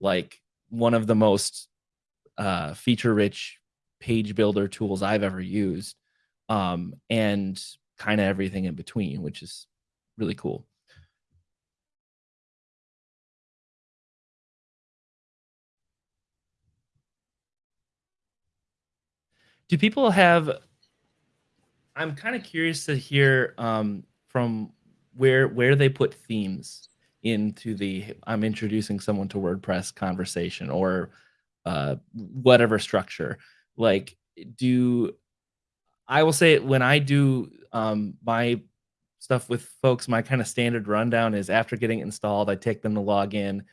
like one of the most uh, feature rich page builder tools I've ever used, um, and kind of everything in between, which is really cool. Do people have I'm kind of curious to hear um, from where where they put themes into the I'm introducing someone to WordPress conversation or uh, whatever structure. Like, do I will say when I do um, my stuff with folks, my kind of standard rundown is after getting installed, I take them to log in.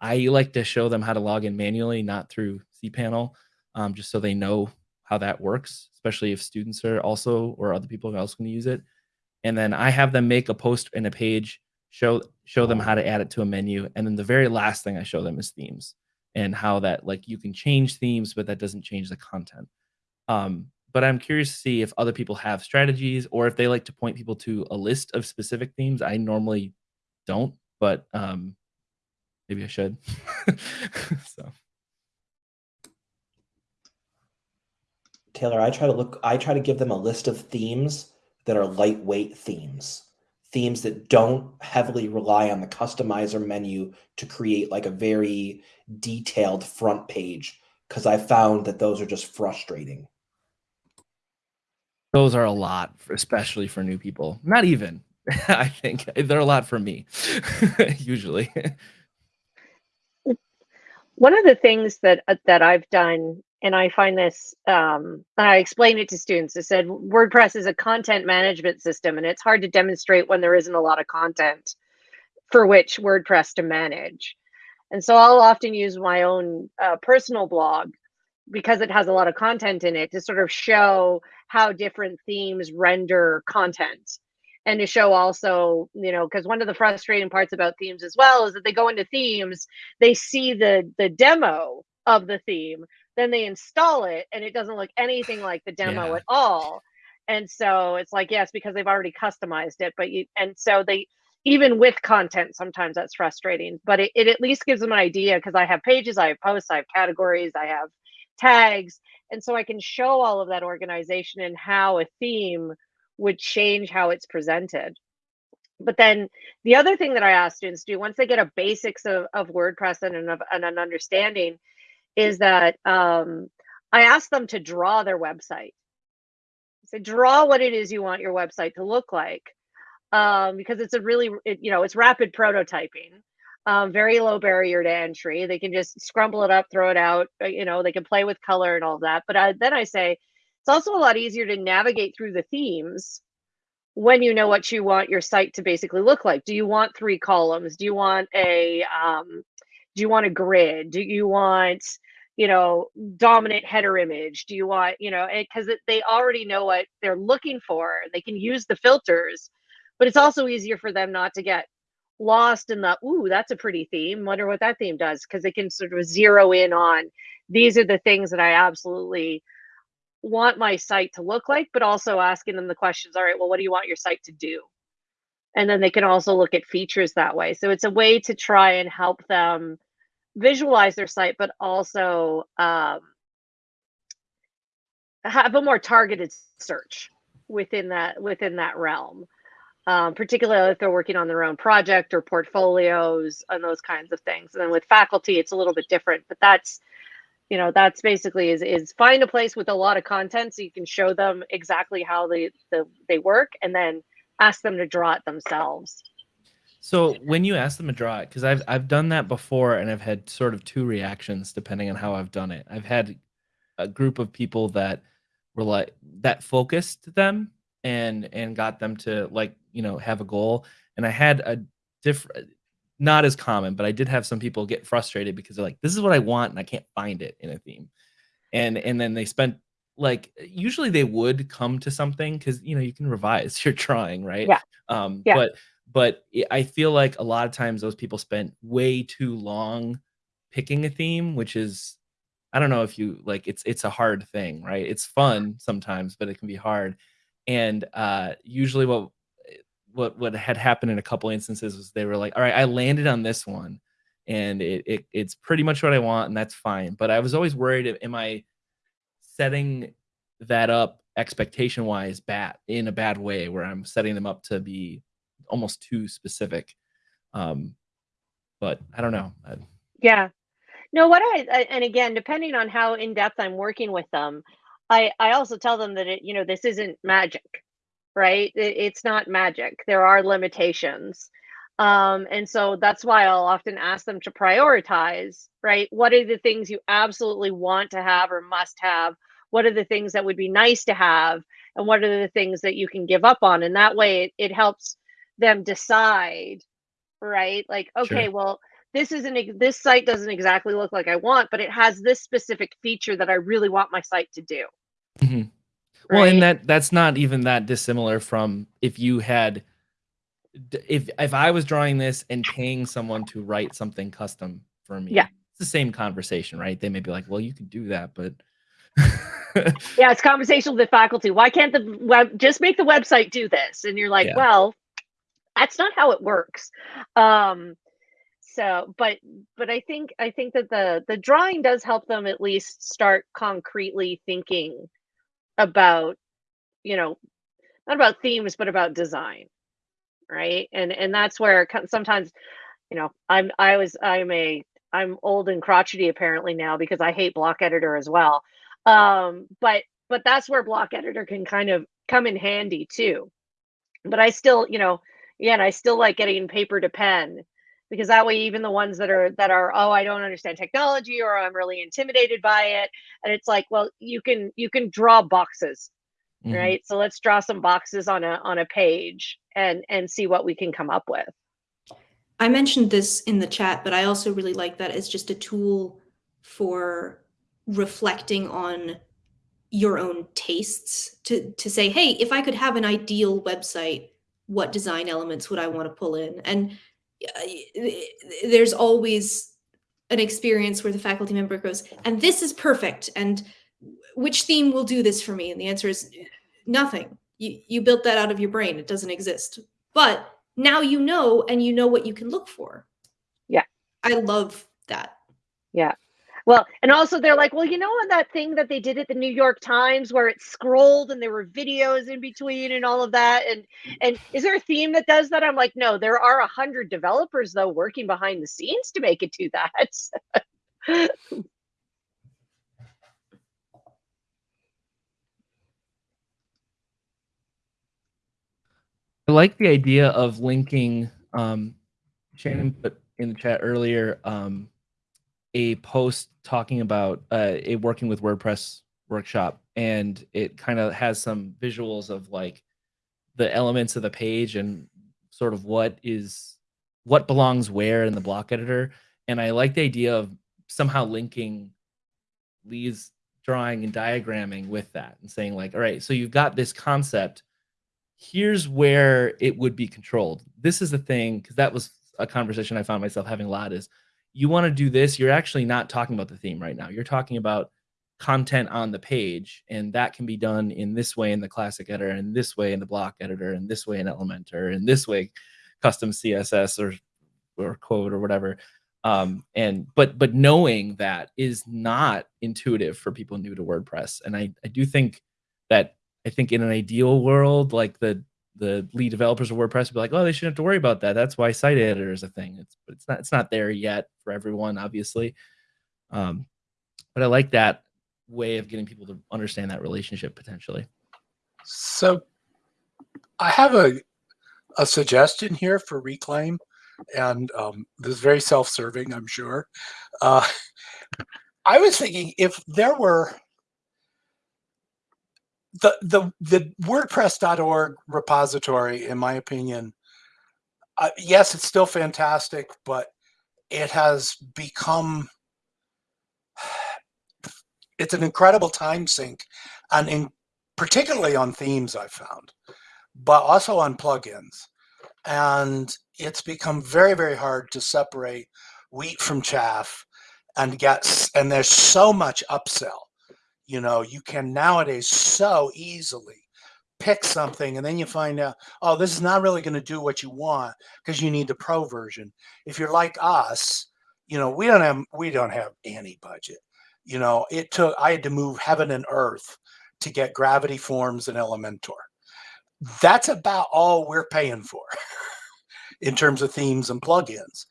I like to show them how to log in manually, not through cPanel, um, just so they know how that works, especially if students are also or other people are also going to use it. And then I have them make a post in a page, show show them how to add it to a menu, and then the very last thing I show them is themes and how that like you can change themes, but that doesn't change the content. Um, but I'm curious to see if other people have strategies or if they like to point people to a list of specific themes. I normally don't, but um, maybe I should. (laughs) so. Taylor, I try to look, I try to give them a list of themes that are lightweight themes, themes that don't heavily rely on the customizer menu to create like a very detailed front page, because I found that those are just frustrating. Those are a lot, especially for new people. Not even, (laughs) I think they're a lot for me, (laughs) usually. (laughs) One of the things that uh, that I've done and I find this, um, I explain it to students. I said WordPress is a content management system, and it's hard to demonstrate when there isn't a lot of content for which WordPress to manage. And so I'll often use my own uh, personal blog because it has a lot of content in it to sort of show how different themes render content and to show also you know because one of the frustrating parts about themes as well is that they go into themes they see the the demo of the theme then they install it and it doesn't look anything like the demo yeah. at all and so it's like yes because they've already customized it but you and so they even with content sometimes that's frustrating but it, it at least gives them an idea because i have pages i have posts i have categories i have tags and so i can show all of that organization and how a theme would change how it's presented but then the other thing that i ask students to do once they get a basics of, of wordpress and an, and an understanding is that um, I ask them to draw their website. So draw what it is you want your website to look like, um, because it's a really, it, you know, it's rapid prototyping, um, very low barrier to entry. They can just scrumble it up, throw it out. Uh, you know, they can play with color and all that. But I, then I say it's also a lot easier to navigate through the themes when you know what you want your site to basically look like. Do you want three columns? Do you want a um, do you want a grid? Do you want you know, dominant header image? Do you want, you know, because they already know what they're looking for. They can use the filters, but it's also easier for them not to get lost in the, ooh, that's a pretty theme. Wonder what that theme does because they can sort of zero in on these are the things that I absolutely want my site to look like, but also asking them the questions, all right, well, what do you want your site to do? And then they can also look at features that way. So it's a way to try and help them visualize their site, but also um, have a more targeted search within that within that realm. Um, particularly if they're working on their own project or portfolios and those kinds of things. And then with faculty, it's a little bit different, but that's, you know, that's basically is, is find a place with a lot of content so you can show them exactly how they, the, they work and then ask them to draw it themselves. So when you ask them to draw it, because I've I've done that before and I've had sort of two reactions depending on how I've done it. I've had a group of people that were like that focused them and and got them to like you know have a goal and i had a different not as common but i did have some people get frustrated because they're like this is what i want and i can't find it in a theme and and then they spent like usually they would come to something because you know you can revise (laughs) you're trying right Yeah. um Yeah. but but i I feel like a lot of times those people spent way too long picking a theme which is i don't know if you like it's it's a hard thing right it's fun sometimes but it can be hard and uh usually what what what had happened in a couple instances was they were like all right i landed on this one and it, it it's pretty much what i want and that's fine. But i was always worried am i setting that up expectation wise bad in a bad way where i'm setting them up to be almost too specific? Um but i don't know. I- Yeah. No, what I, I and again, depending on how in depth I'm working with them, I I also tell them that it, you know, this isn't magic, right? It, it's not magic. There are limitations. Um, and so that's why I'll often ask them to prioritize, right? What are the things you absolutely want to have or must have? What are the things that would be nice to have? And what are the things that you can give up on? And that way it, it helps them decide, right? Like, okay, Sure. well, this isn't this site doesn't exactly look like I want, but it has this specific feature that I really want my site to do. Mhm. Well, and that that's not even that dissimilar from if you had if if I was drawing this and paying someone to write something custom for me. Yeah. It's the same conversation, right? They may be like, "Well, you could do that, but (laughs) yeah, it's conversational with the faculty. Why can't the web just make the website do this? And you're like, Yeah. well, that's not how it works. Um, so, but but I think I think that the the drawing does help them at least start concretely thinking about, you know, not about themes, but about design, right? And and that's where sometimes, you know, I'm I was I'm a I'm old and crotchety apparently now because I hate block editor as well. Um, but but that's where block editor can kind of come in handy too. But I still, you know, again, I still like getting paper to pen because that way even the ones that are that are oh I don't understand technology or I'm really intimidated by it and it's like well you can you can draw boxes Mhm. right so let's draw some boxes on a on a page and and see what we can come up with I mentioned this in the chat, but I also really like that as just a tool for reflecting on your own tastes to to say, hey, if I could have an ideal website, what design elements would I want to pull in? And Uh, there's always an experience where the faculty member goes, and this is perfect, and which theme will do this for me? And the answer is nothing. You you built that out of your brain. It doesn't exist. But now you know and you know what you can look for. Yeah. I love that. Well and also they're like well you know on that thing that they did at the new york times where it scrolled and there were videos in between and all of that and and is there a theme that does that i'm like no there are a hundred developers though working behind the scenes to make it do that I like the idea of linking. Um, Shannon put in the chat earlier um, a post talking about uh, a working with WordPress workshop, and it kind of has some visuals of like the elements of the page and sort of what is what belongs where in the block editor. And I like the idea of somehow linking Lee's drawing and diagramming with that and saying like, all right, so you've got this concept here's where it would be controlled. This is the thing, because that was a conversation I found myself having a lot is you want to do this, you're actually not talking about the theme right now. You're talking about content on the page, and that can be done in this way in the classic editor, and this way in the block editor, and this way in Elementor, and this way custom CSS or or code or whatever. Um, and but but knowing that is not intuitive for people new to WordPress. And I, I do think that I think in an ideal world, like the the lead developers of WordPress would be like, oh, they shouldn't have to worry about that. That's why site editor is a thing. It's but it's not it's not there yet for everyone, obviously. Um, but I like that way of getting people to understand that relationship potentially. So I have a a suggestion here for reclaim, and um, this is very self-serving, I'm sure. Uh, (laughs) I was thinking if there were the the the WordPress.org repository, in my opinion, uh, yes, it's still fantastic, but it has become (sighs) it's an incredible time sink, and in particularly on themes I found, but also on plugins, and it's become very very hard to separate wheat from chaff, and get and there's so much upsell you know you can nowadays so easily pick something and then you find out oh this is not really going to do what you want because you need the pro version. If you're like us you know we don't have we don't have any budget. You know it took i had to move heaven and earth to get gravity forms and elementor. That's about all we're paying for (laughs) in terms of themes and plugins.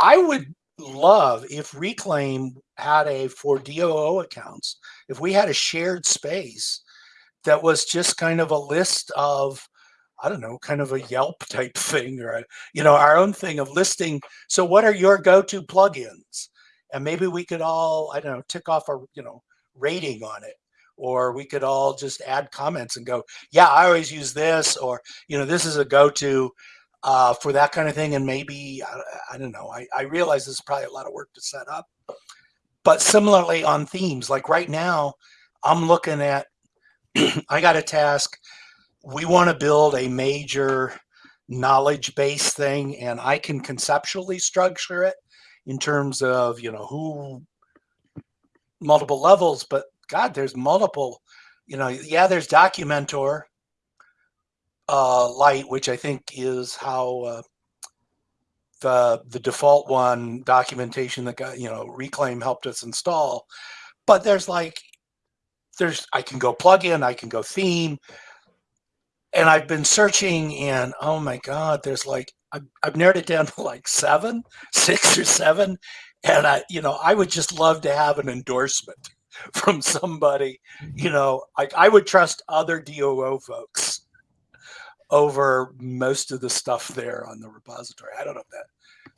I would love if reclaim had a for DOO accounts if we had a shared space that was just kind of a list of I don't know, kind of a Yelp type (laughs) thing or a, you know, our own thing of listing. So what are your go-to plugins? And maybe we could all, I don't know, tick off a, you know, rating on it. Or we could all just add comments and go, yeah, I always use this, or, you know, this is a go-to uh, for that kind of thing. And maybe, I, I don't know, I, I realize this is probably a lot of work to set up. But similarly on themes, like right now, I'm looking at (clears throat) I got a task. We want to build a major knowledge base thing, and I can conceptually structure it in terms of, you know, who multiple levels, but God, there's multiple, you know, yeah, there's Documentor uh, Light, which I think is how uh, the the default one documentation that got, you know, Reclaim helped us install. But there's like there's I can go plug in, I can go theme, and I've been searching, and oh my god, there's like I've, I've narrowed it down (laughs) to like seven, six or seven, and I you know I would just love to have an endorsement (laughs) from somebody, you know, like I would trust other DOO folks over most of the stuff there on the repository. I don't know if that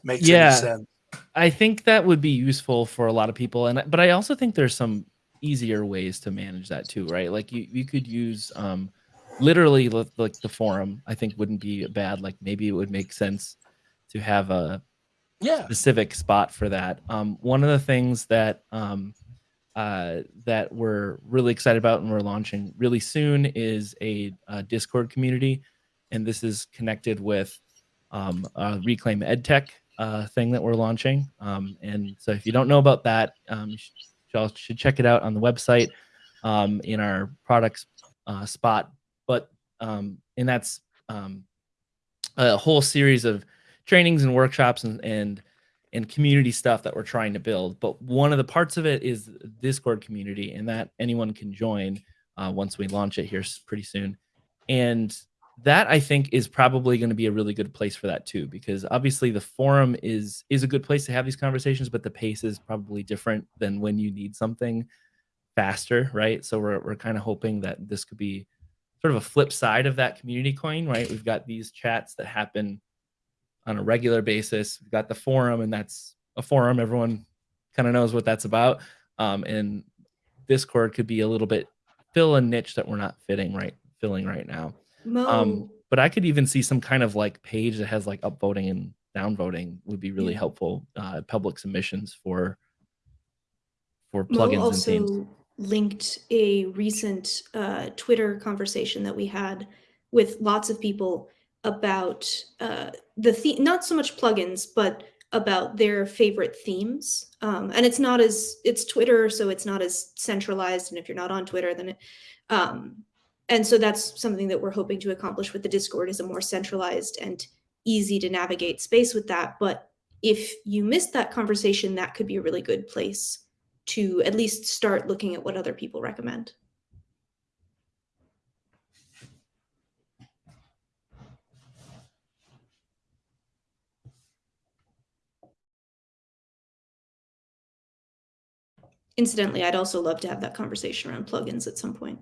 makes yeah, any sense. I think that would be useful for a lot of people, and but I also think there's some easier ways to manage that too, right? Like you, you could use um, literally like the forum. I think wouldn't be bad. Like maybe it would make sense to have a yeah specific spot for that. Um, one of the things that um, uh, that we're really excited about and we're launching really soon is a, a Discord community, and this is connected with um, a Reclaim EdTech uh, thing that we're launching. Um, and so if you don't know about that, um, y'all should check it out on the website um, in our products uh, spot. But um, and that's um, a whole series of trainings and workshops and and and community stuff that we're trying to build. But one of the parts of it is Discord community, and that anyone can join uh, once we launch it here pretty soon. And that I think is probably going to be a really good place for that too, because obviously the forum is is a good place to have these conversations, but the pace is probably different than when you need something faster, right? So we're we're kind of hoping that this could be sort of a flip side of that community coin, right? We've got these chats that happen on a regular basis. We've got the forum, and that's a forum. Everyone kind of knows what that's about. Um, and Discord could be a little bit fill a niche that we're not fitting right filling right now. Mo, Um, but I could even see some kind of like page that has like upvoting and downvoting would be really Yeah. helpful. Uh, public submissions for for Mo plugins and themes. also linked a recent uh, Twitter conversation that we had with lots of people about uh, the theme, not so much plugins, but about their favorite themes. Um, and it's not as it's Twitter, so it's not as centralized. And if you're not on Twitter, then it, um, and so that's something that we're hoping to accomplish with the Discord is a more centralized and easy to navigate space with that. But if you missed that conversation, that could be a really good place to at least start looking at what other people recommend. Incidentally, I'd also love to have that conversation around plugins at some point,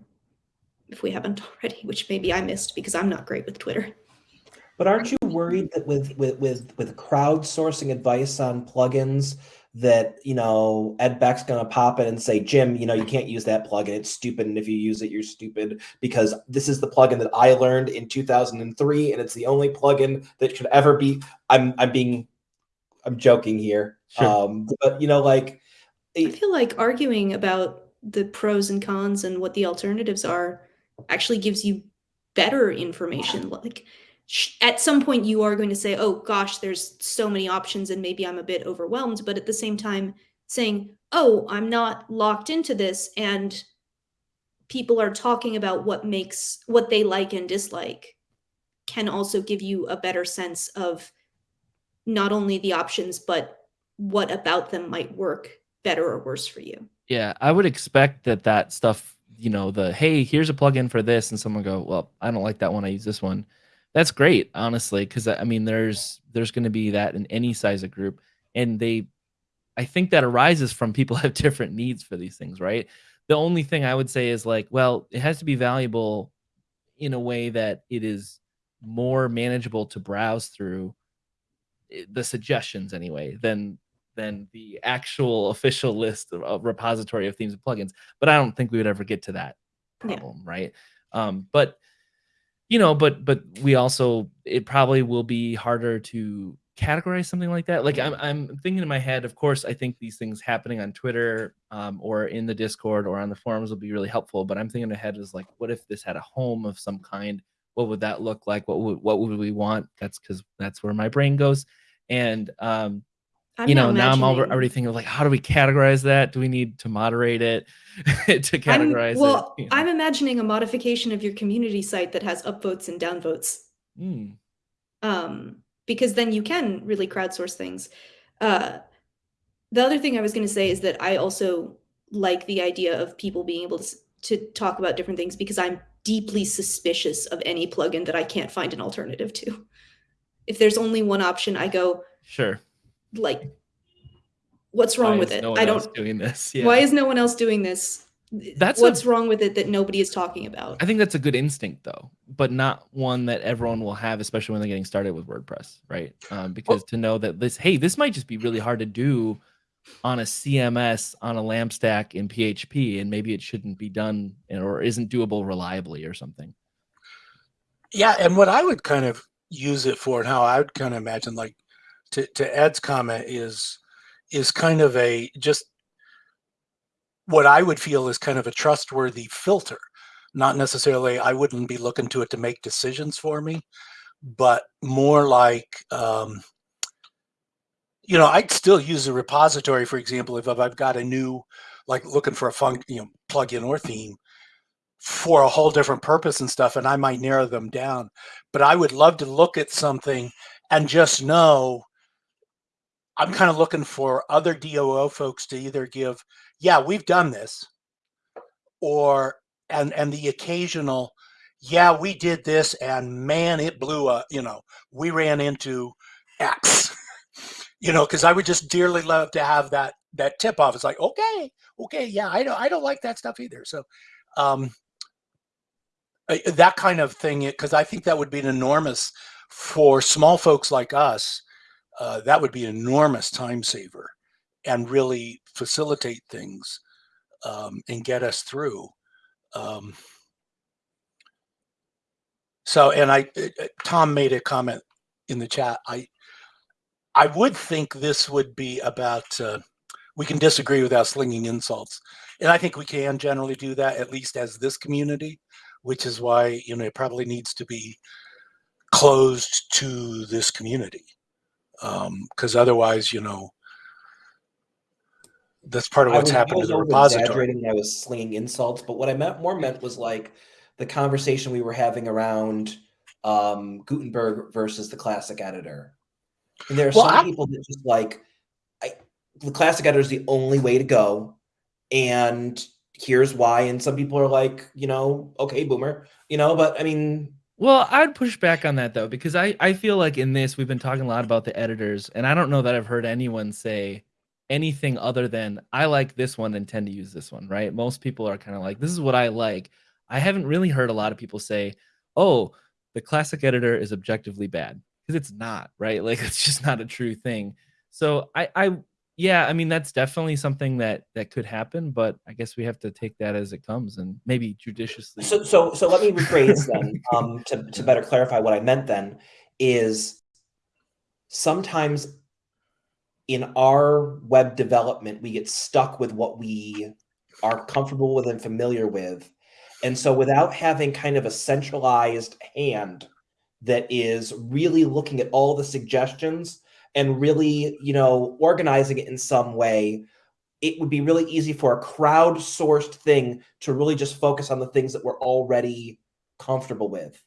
if we haven't already, which maybe I missed because I'm not great with Twitter. But aren't you worried that with with with with crowdsourcing advice on plugins, that you know Ed Beck's gonna pop in and say, Jim, you know you can't use that plugin. It's stupid, and if you use it, you're stupid because this is the plugin that I learned in 2003, and it's the only plugin that should ever be. I'm I'm being I'm joking here, Sure. um, but you know like I feel like arguing about the pros and cons and what the alternatives are actually gives you better information. Like at some point, you are going to say, "Oh gosh, there's so many options, and maybe I'm a bit overwhelmed." But at the same time, saying, "Oh, I'm not locked into this," and people are talking about what makes what they like and dislike, can also give you a better sense of not only the options but what about them might work better or worse for you. Yeah, I would expect that that stuff, you know, the hey, here's a plugin for this, and someone go, well, I don't like that one. I use this one. That's great, honestly, because I mean, there's there's going to be that in any size of group, and they, I think that arises from people (laughs) have different needs for these things, right? The only thing I would say is like, well, it has to be valuable in a way that it is more manageable to browse through eh, the suggestions anyway than than the actual official list of, of repository of themes and plugins. But I don't think we would ever get to that Yeah. problem, right? Um, but you know, but but we also it probably will be harder to categorize something like that. Like I'm I'm thinking in my head, of course, I think these things happening on Twitter um, or in the Discord or on the forums will be really helpful. But I'm thinking ahead is like, what if this had a home of some kind? What would that look like? What would what would we want? That's because that's where my brain goes. And um, I'm you know, now I'm already thinking of like, how do we categorize that? Do we need to moderate it (laughs) to I'm- categorize well, it? you know? I'm imagining a modification of your community site that has upvotes and downvotes. Mm, um, because then you can really crowdsource things. Uh, the other thing I was going to say is that I also like the idea of people being able to, to talk about different things because I'm deeply suspicious of any plugin that I can't find an alternative to. If there's only one option, I go sure. Like, "What's wrong with it? No I don't. doing this. Yeah. Why is no one else doing this? That's a- what's wrong with it that nobody is talking about." I think that's a good instinct though, but not one that everyone will have, especially when they're getting started with WordPress, right? Um, because to know that this, hey, this might just be really hard to do on a CMS on a LAMP stack in PHP, and maybe it shouldn't be done or isn't doable reliably or something. Yeah, and what I would kind of use it for, and how I would kind of imagine, like to, to Ed's comment, is is kind of a just what I would feel is kind of a trustworthy filter. Not necessarily, I wouldn't be looking to it to make decisions for me, but more like, um, you know, I'd still use a repository, for example, if I've got a new, like looking for a fun, you know, plugin or theme for a whole different purpose and stuff, and I might narrow them down. But I would love to look at something and just know I'm kind of looking for other DOO folks to either give, yeah, we've done this, or and and the occasional, yeah, we did this, and man, it blew up. You know, we ran into X. (laughs) you know, because I would just dearly love to have that that tip off. It's like, okay, okay, yeah, I don't I don't like that stuff either. So, um, that kind of thing, because I think that would be an enormous for small folks like us. Uh, that would be an enormous time saver and really facilitate things um, and get us through. Um, so, and I, uh, uh, Tom made a comment in the chat. I, I would think this would be about. Uh, we can disagree without slinging insults, and I think we can generally do that at least as this community, which is why you know it probably needs to be closed to this community, because otherwise, you know, that's part of what's was- happened to the repository. I was slinging insults, but what I meant more meant was like the conversation we were having around um, Gutenberg versus the classic editor. And there are Well, some I- people that just like I, the classic editor is the only way to go, and here's why. And some people are like, you know, okay, boomer, you know. But I mean, Well, I'd push back on that though, because I, I feel like in this we've been talking a lot about the editors, and I don't know that I've heard anyone say anything other than I like this one and tend to use this one, right? Most people are kind of like, this is what I like. I haven't really heard a lot of people say, oh, the classic editor is objectively bad. Because it's not, right? Like (laughs) it's just not a true thing. So I I yeah, I mean that's definitely something that that could happen, but I guess we have to take that as it comes and maybe judiciously. So, so, so let me rephrase then um, to, to (laughs) better clarify what I meant then is sometimes in our web development, we get stuck with what we are comfortable with and familiar with. And so without having kind of a centralized hand that is really looking at all the suggestions and really, you know, organizing it in some way, it would be really easy for a crowdsourced thing to really just focus on the things that we're already comfortable with.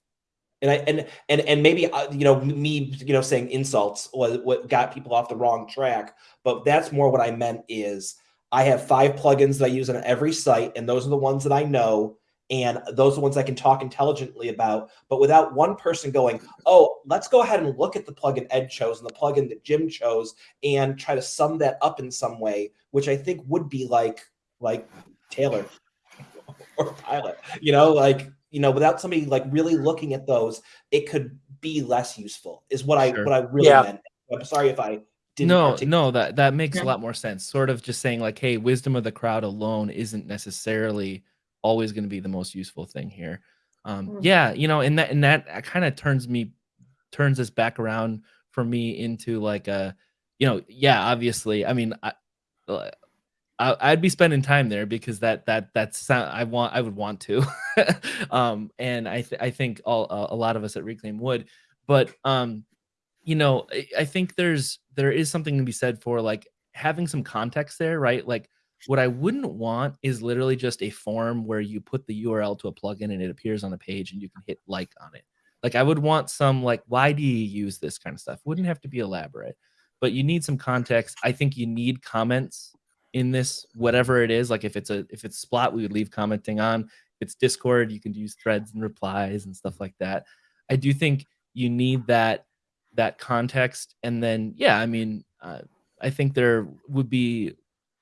And I and and and maybe uh, you know me you know saying insults was what got people off the wrong track, but that's more what I meant is I have five plugins that I use on every site, and those are the ones that I know and those are the ones I can talk intelligently about, but without one person going, oh, let's go ahead and look at the plugin Ed chose and the plugin that Jim chose and try to sum that up in some way, which I think would be like like Taylor (laughs) or Pilot, you know, like you know, without somebody like really looking at those, it could be less useful. Is what I what I really Yeah. meant. I'm sorry if I didn't. no, articulate- no, that that makes Yeah. a lot more sense. Sort of just saying like, hey, wisdom of the crowd alone isn't necessarily always going to be the most useful thing here. Um, Mm. yeah, you know, and that and that kind of turns me turns us back around for me into like a, you know, yeah, obviously, I mean, I, uh, I I'd be spending time there because that that that's I want I would want to, (laughs) um, and I th- I think all uh, a lot of us at Reclaim would, but um, you know, I, I think there's there is something to be said for like having some context there, right? Like what I wouldn't want is literally just a form where you put the URL to a plugin and it appears on a page and you can hit like on it. Like I would want some like why do you use this kind of stuff? Wouldn't have to be elaborate, but you need some context. I think you need comments in this whatever it is. Like if it's a if it's Splot, we would leave commenting on. If it's Discord, you can use threads and replies and stuff like that. I do think you need that that context and then yeah, I mean, uh, I think there would be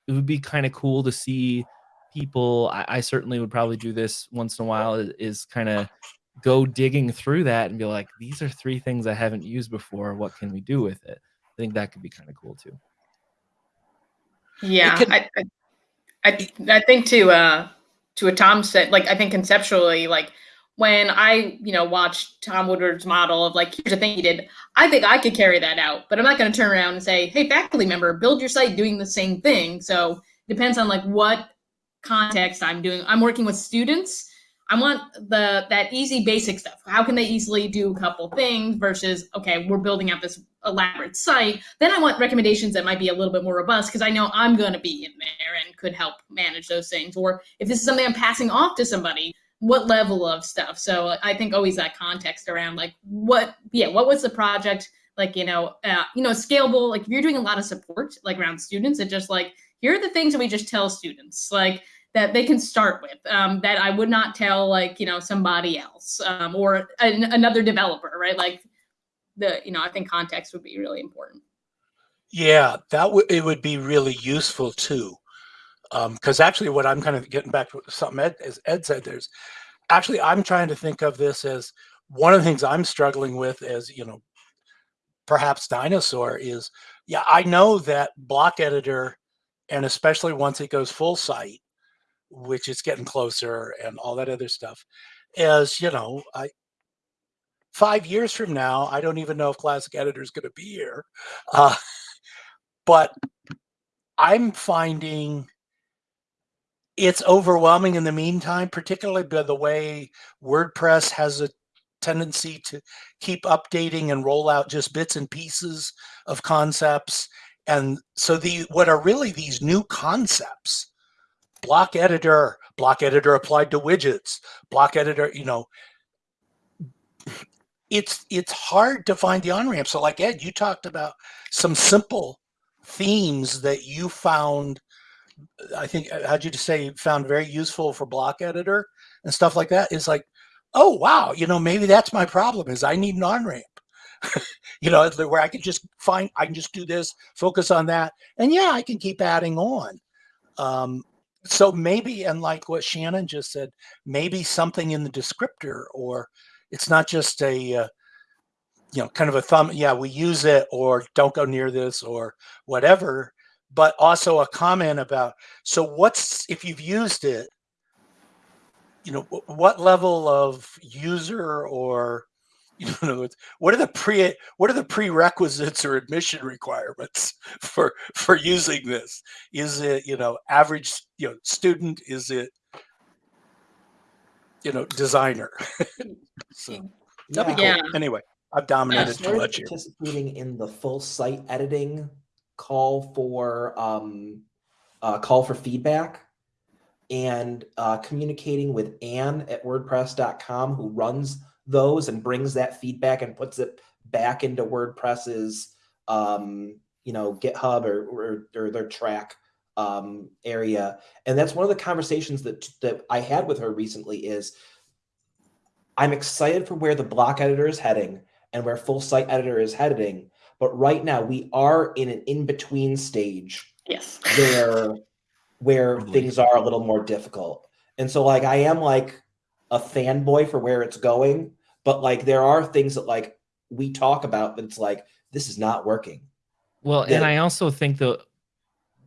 it would be kind of cool to see people I, I certainly would probably do this once in a while is, is kind of go digging through that and be like these are three things i haven't used before what can we do with it? I think that could be kind of cool too. Yeah, could- I, I, I, I think to uh, to what Tom said, like I think conceptually, like when I you know watched Tom Woodward's model of like here's the thing he did, I think I could carry that out, but I'm not going to turn around and say, hey, faculty member, build your site doing the same thing. So it depends on like what context I'm doing. I'm working with students. I want the that easy basic stuff. How can they easily do a couple things versus okay, we're building out this elaborate site. Then I want recommendations that might be a little bit more robust because I know I'm going to be in there and could help manage those things. Or if this is something I'm passing off to somebody, what level of stuff? So I think always that context around like what, yeah, what was the project? Like you know, uh, you know, scalable. Like if you're doing a lot of support, like around students, it just like here are the things that we just tell students, like that they can start with um, that I would not tell like you know somebody else um, or an, another developer, right? Like the you know I think context would be really important. Yeah, that would it would be really useful too. Because actually, what I'm kind of getting back to something Ed, as Ed said, there's actually I'm trying to think of this as one of the things I'm struggling with as you know, perhaps dinosaur is yeah I know that block editor, and especially once it goes full site, which is getting closer and all that other stuff, is you know I five years from now I don't even know if classic editor is going to be here. Uh, but I'm finding it's overwhelming in the meantime, particularly by the way WordPress has a tendency to keep updating and roll out just bits and pieces of concepts. And so the what are really these new concepts, block editor, block editor applied to widgets, block editor, you know, it's it's hard to find the on-ramp. So like Ed, you talked about some simple themes that you found i think uh, how'd you say found very useful for block editor and stuff like that is like oh wow you know maybe that's my problem is i need an on-ramp (laughs) you know where i can just find i can just do this focus on that and yeah i can keep adding on. Um, so maybe and like what shannon just said maybe something in the descriptor or it's not just a uh, you know kind of a thumb yeah we use it or don't go near this or whatever but also a comment about so what's if you've used it you know what level of user or (laughs) you know in other words, what are the pre what are the prerequisites or admission requirements (laughs) for for using this? Is it you know average you know student? Is it you know designer? (laughs) So that'd be Yeah. cool. Anyway i've I dominated too started much here. Participating in the full site editing call for um, uh, call for feedback and uh, communicating with Anne at WordPress.com who runs those and brings that feedback and puts it back into WordPress's um, you know GitHub or, or, or their Trac um, area. And that's one of the conversations that that I had with her recently is I'm excited for where the block editor is heading and where full site editor is heading. But right now we are in an in-between stage Yes. where where Totally. things are a little more difficult. And so like I am like a fanboy for where it's going, but like there are things that like we talk about that's like this is not working. Well, Yeah. and I also think that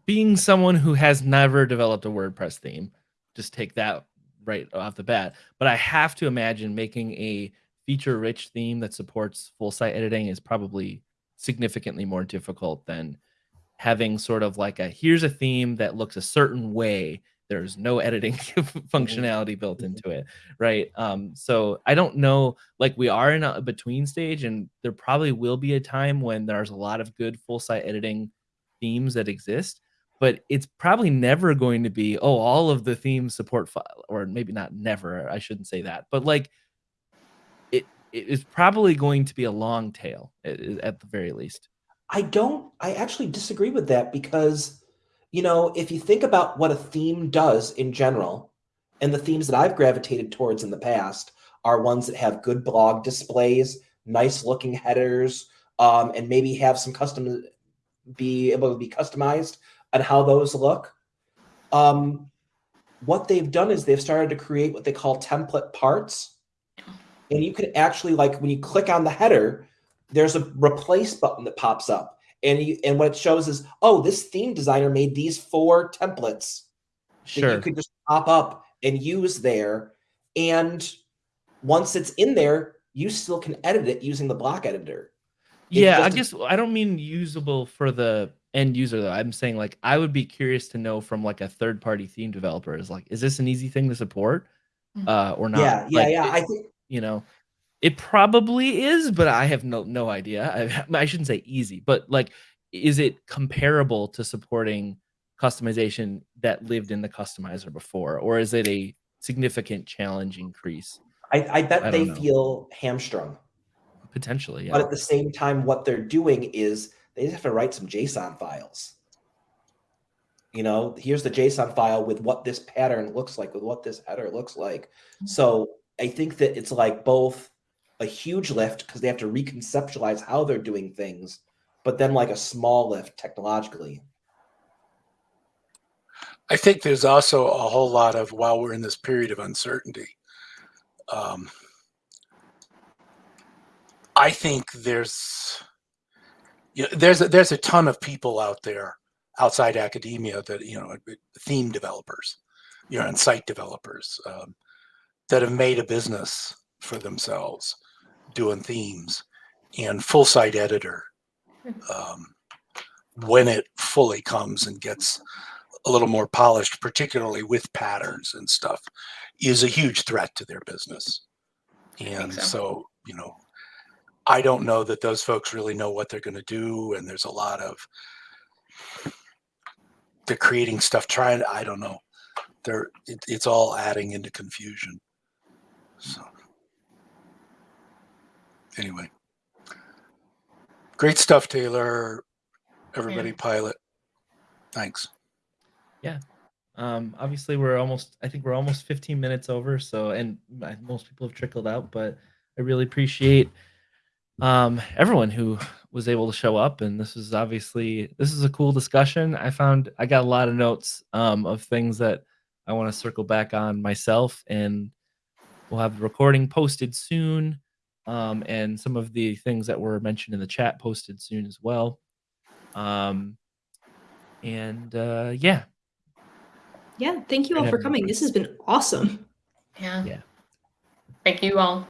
being someone who has never developed a WordPress theme, just take that right off the bat. But I have to imagine making a feature rich theme that supports full site editing is probably significantly more difficult than having sort of like a here's a theme that looks a certain way. There's no editing (laughs) functionality built Mhm. into it, right? Um, so I don't know, like we are in a between stage, and there probably will be a time when there's a lot of good full site editing themes that exist, but it's probably never going to be oh all of the themes support file or maybe not never i shouldn't say that but like it it is probably going to be a long tail at, at the very least I don't I actually disagree with that because you know, if you think about what a theme does in general, and the themes that I've gravitated towards in the past are ones that have good blog displays, nice looking headers, um, and maybe have some custom be able to be customized on how those look. Um, what they've done is they've started to create what they call template parts. And you can actually like when you click on the header, there's a replace button that pops up. And you and what it shows is, oh, this theme designer made these four templates that you could just pop up and use there. And once it's in there, you still can edit it using the block editor. It's yeah i just guess i don't mean usable for the end user though i'm saying like i would be curious to know from like a third party theme developer is like is this an easy thing to support Mhm. uh or not yeah, yeah, Like, yeah. it- I think you know it probably is but i have no no idea I, I shouldn't say easy but like is it comparable to supporting customization that lived in the customizer before or is it a significant challenge increase I, I bet I they know. feel hamstrung. potentially But at the same time, what they're doing is they just have to write some JSON files. You know, here's the JSON file with what this pattern looks like, with what this header looks like. Mm-hmm. So I think that it's like both a huge lift because they have to reconceptualize how they're doing things, but then like a small lift technologically. I think there's also a whole lot of while we're in this period of uncertainty. Um, I think there's you know, there's a, there's a ton of people out there outside academia that you know theme developers, you know, and site developers um, that have made a business for themselves doing themes and full site editor. Um, when it fully comes and gets a little more polished, particularly with patterns and stuff, is a huge threat to their business. And so. so. you know, I don't know that those folks really know what they're going to do. And there's a lot of they're creating stuff, trying. I don't know. They're it, it's all adding into confusion. So anyway, great stuff, Taylor. Everybody, pilot. Thanks. Yeah. Um obviously we're almost i think we're almost 15 minutes over so and most people have trickled out but i really appreciate um everyone who was able to show up and this is obviously this is a cool discussion i found i got a lot of notes um of things that i want to circle back on myself and we'll have the recording posted soon um and some of the things that were mentioned in the chat posted soon as well um And uh, yeah, Yeah, thank you all Great for coming. This has been awesome. Yeah. Yeah. Thank you all.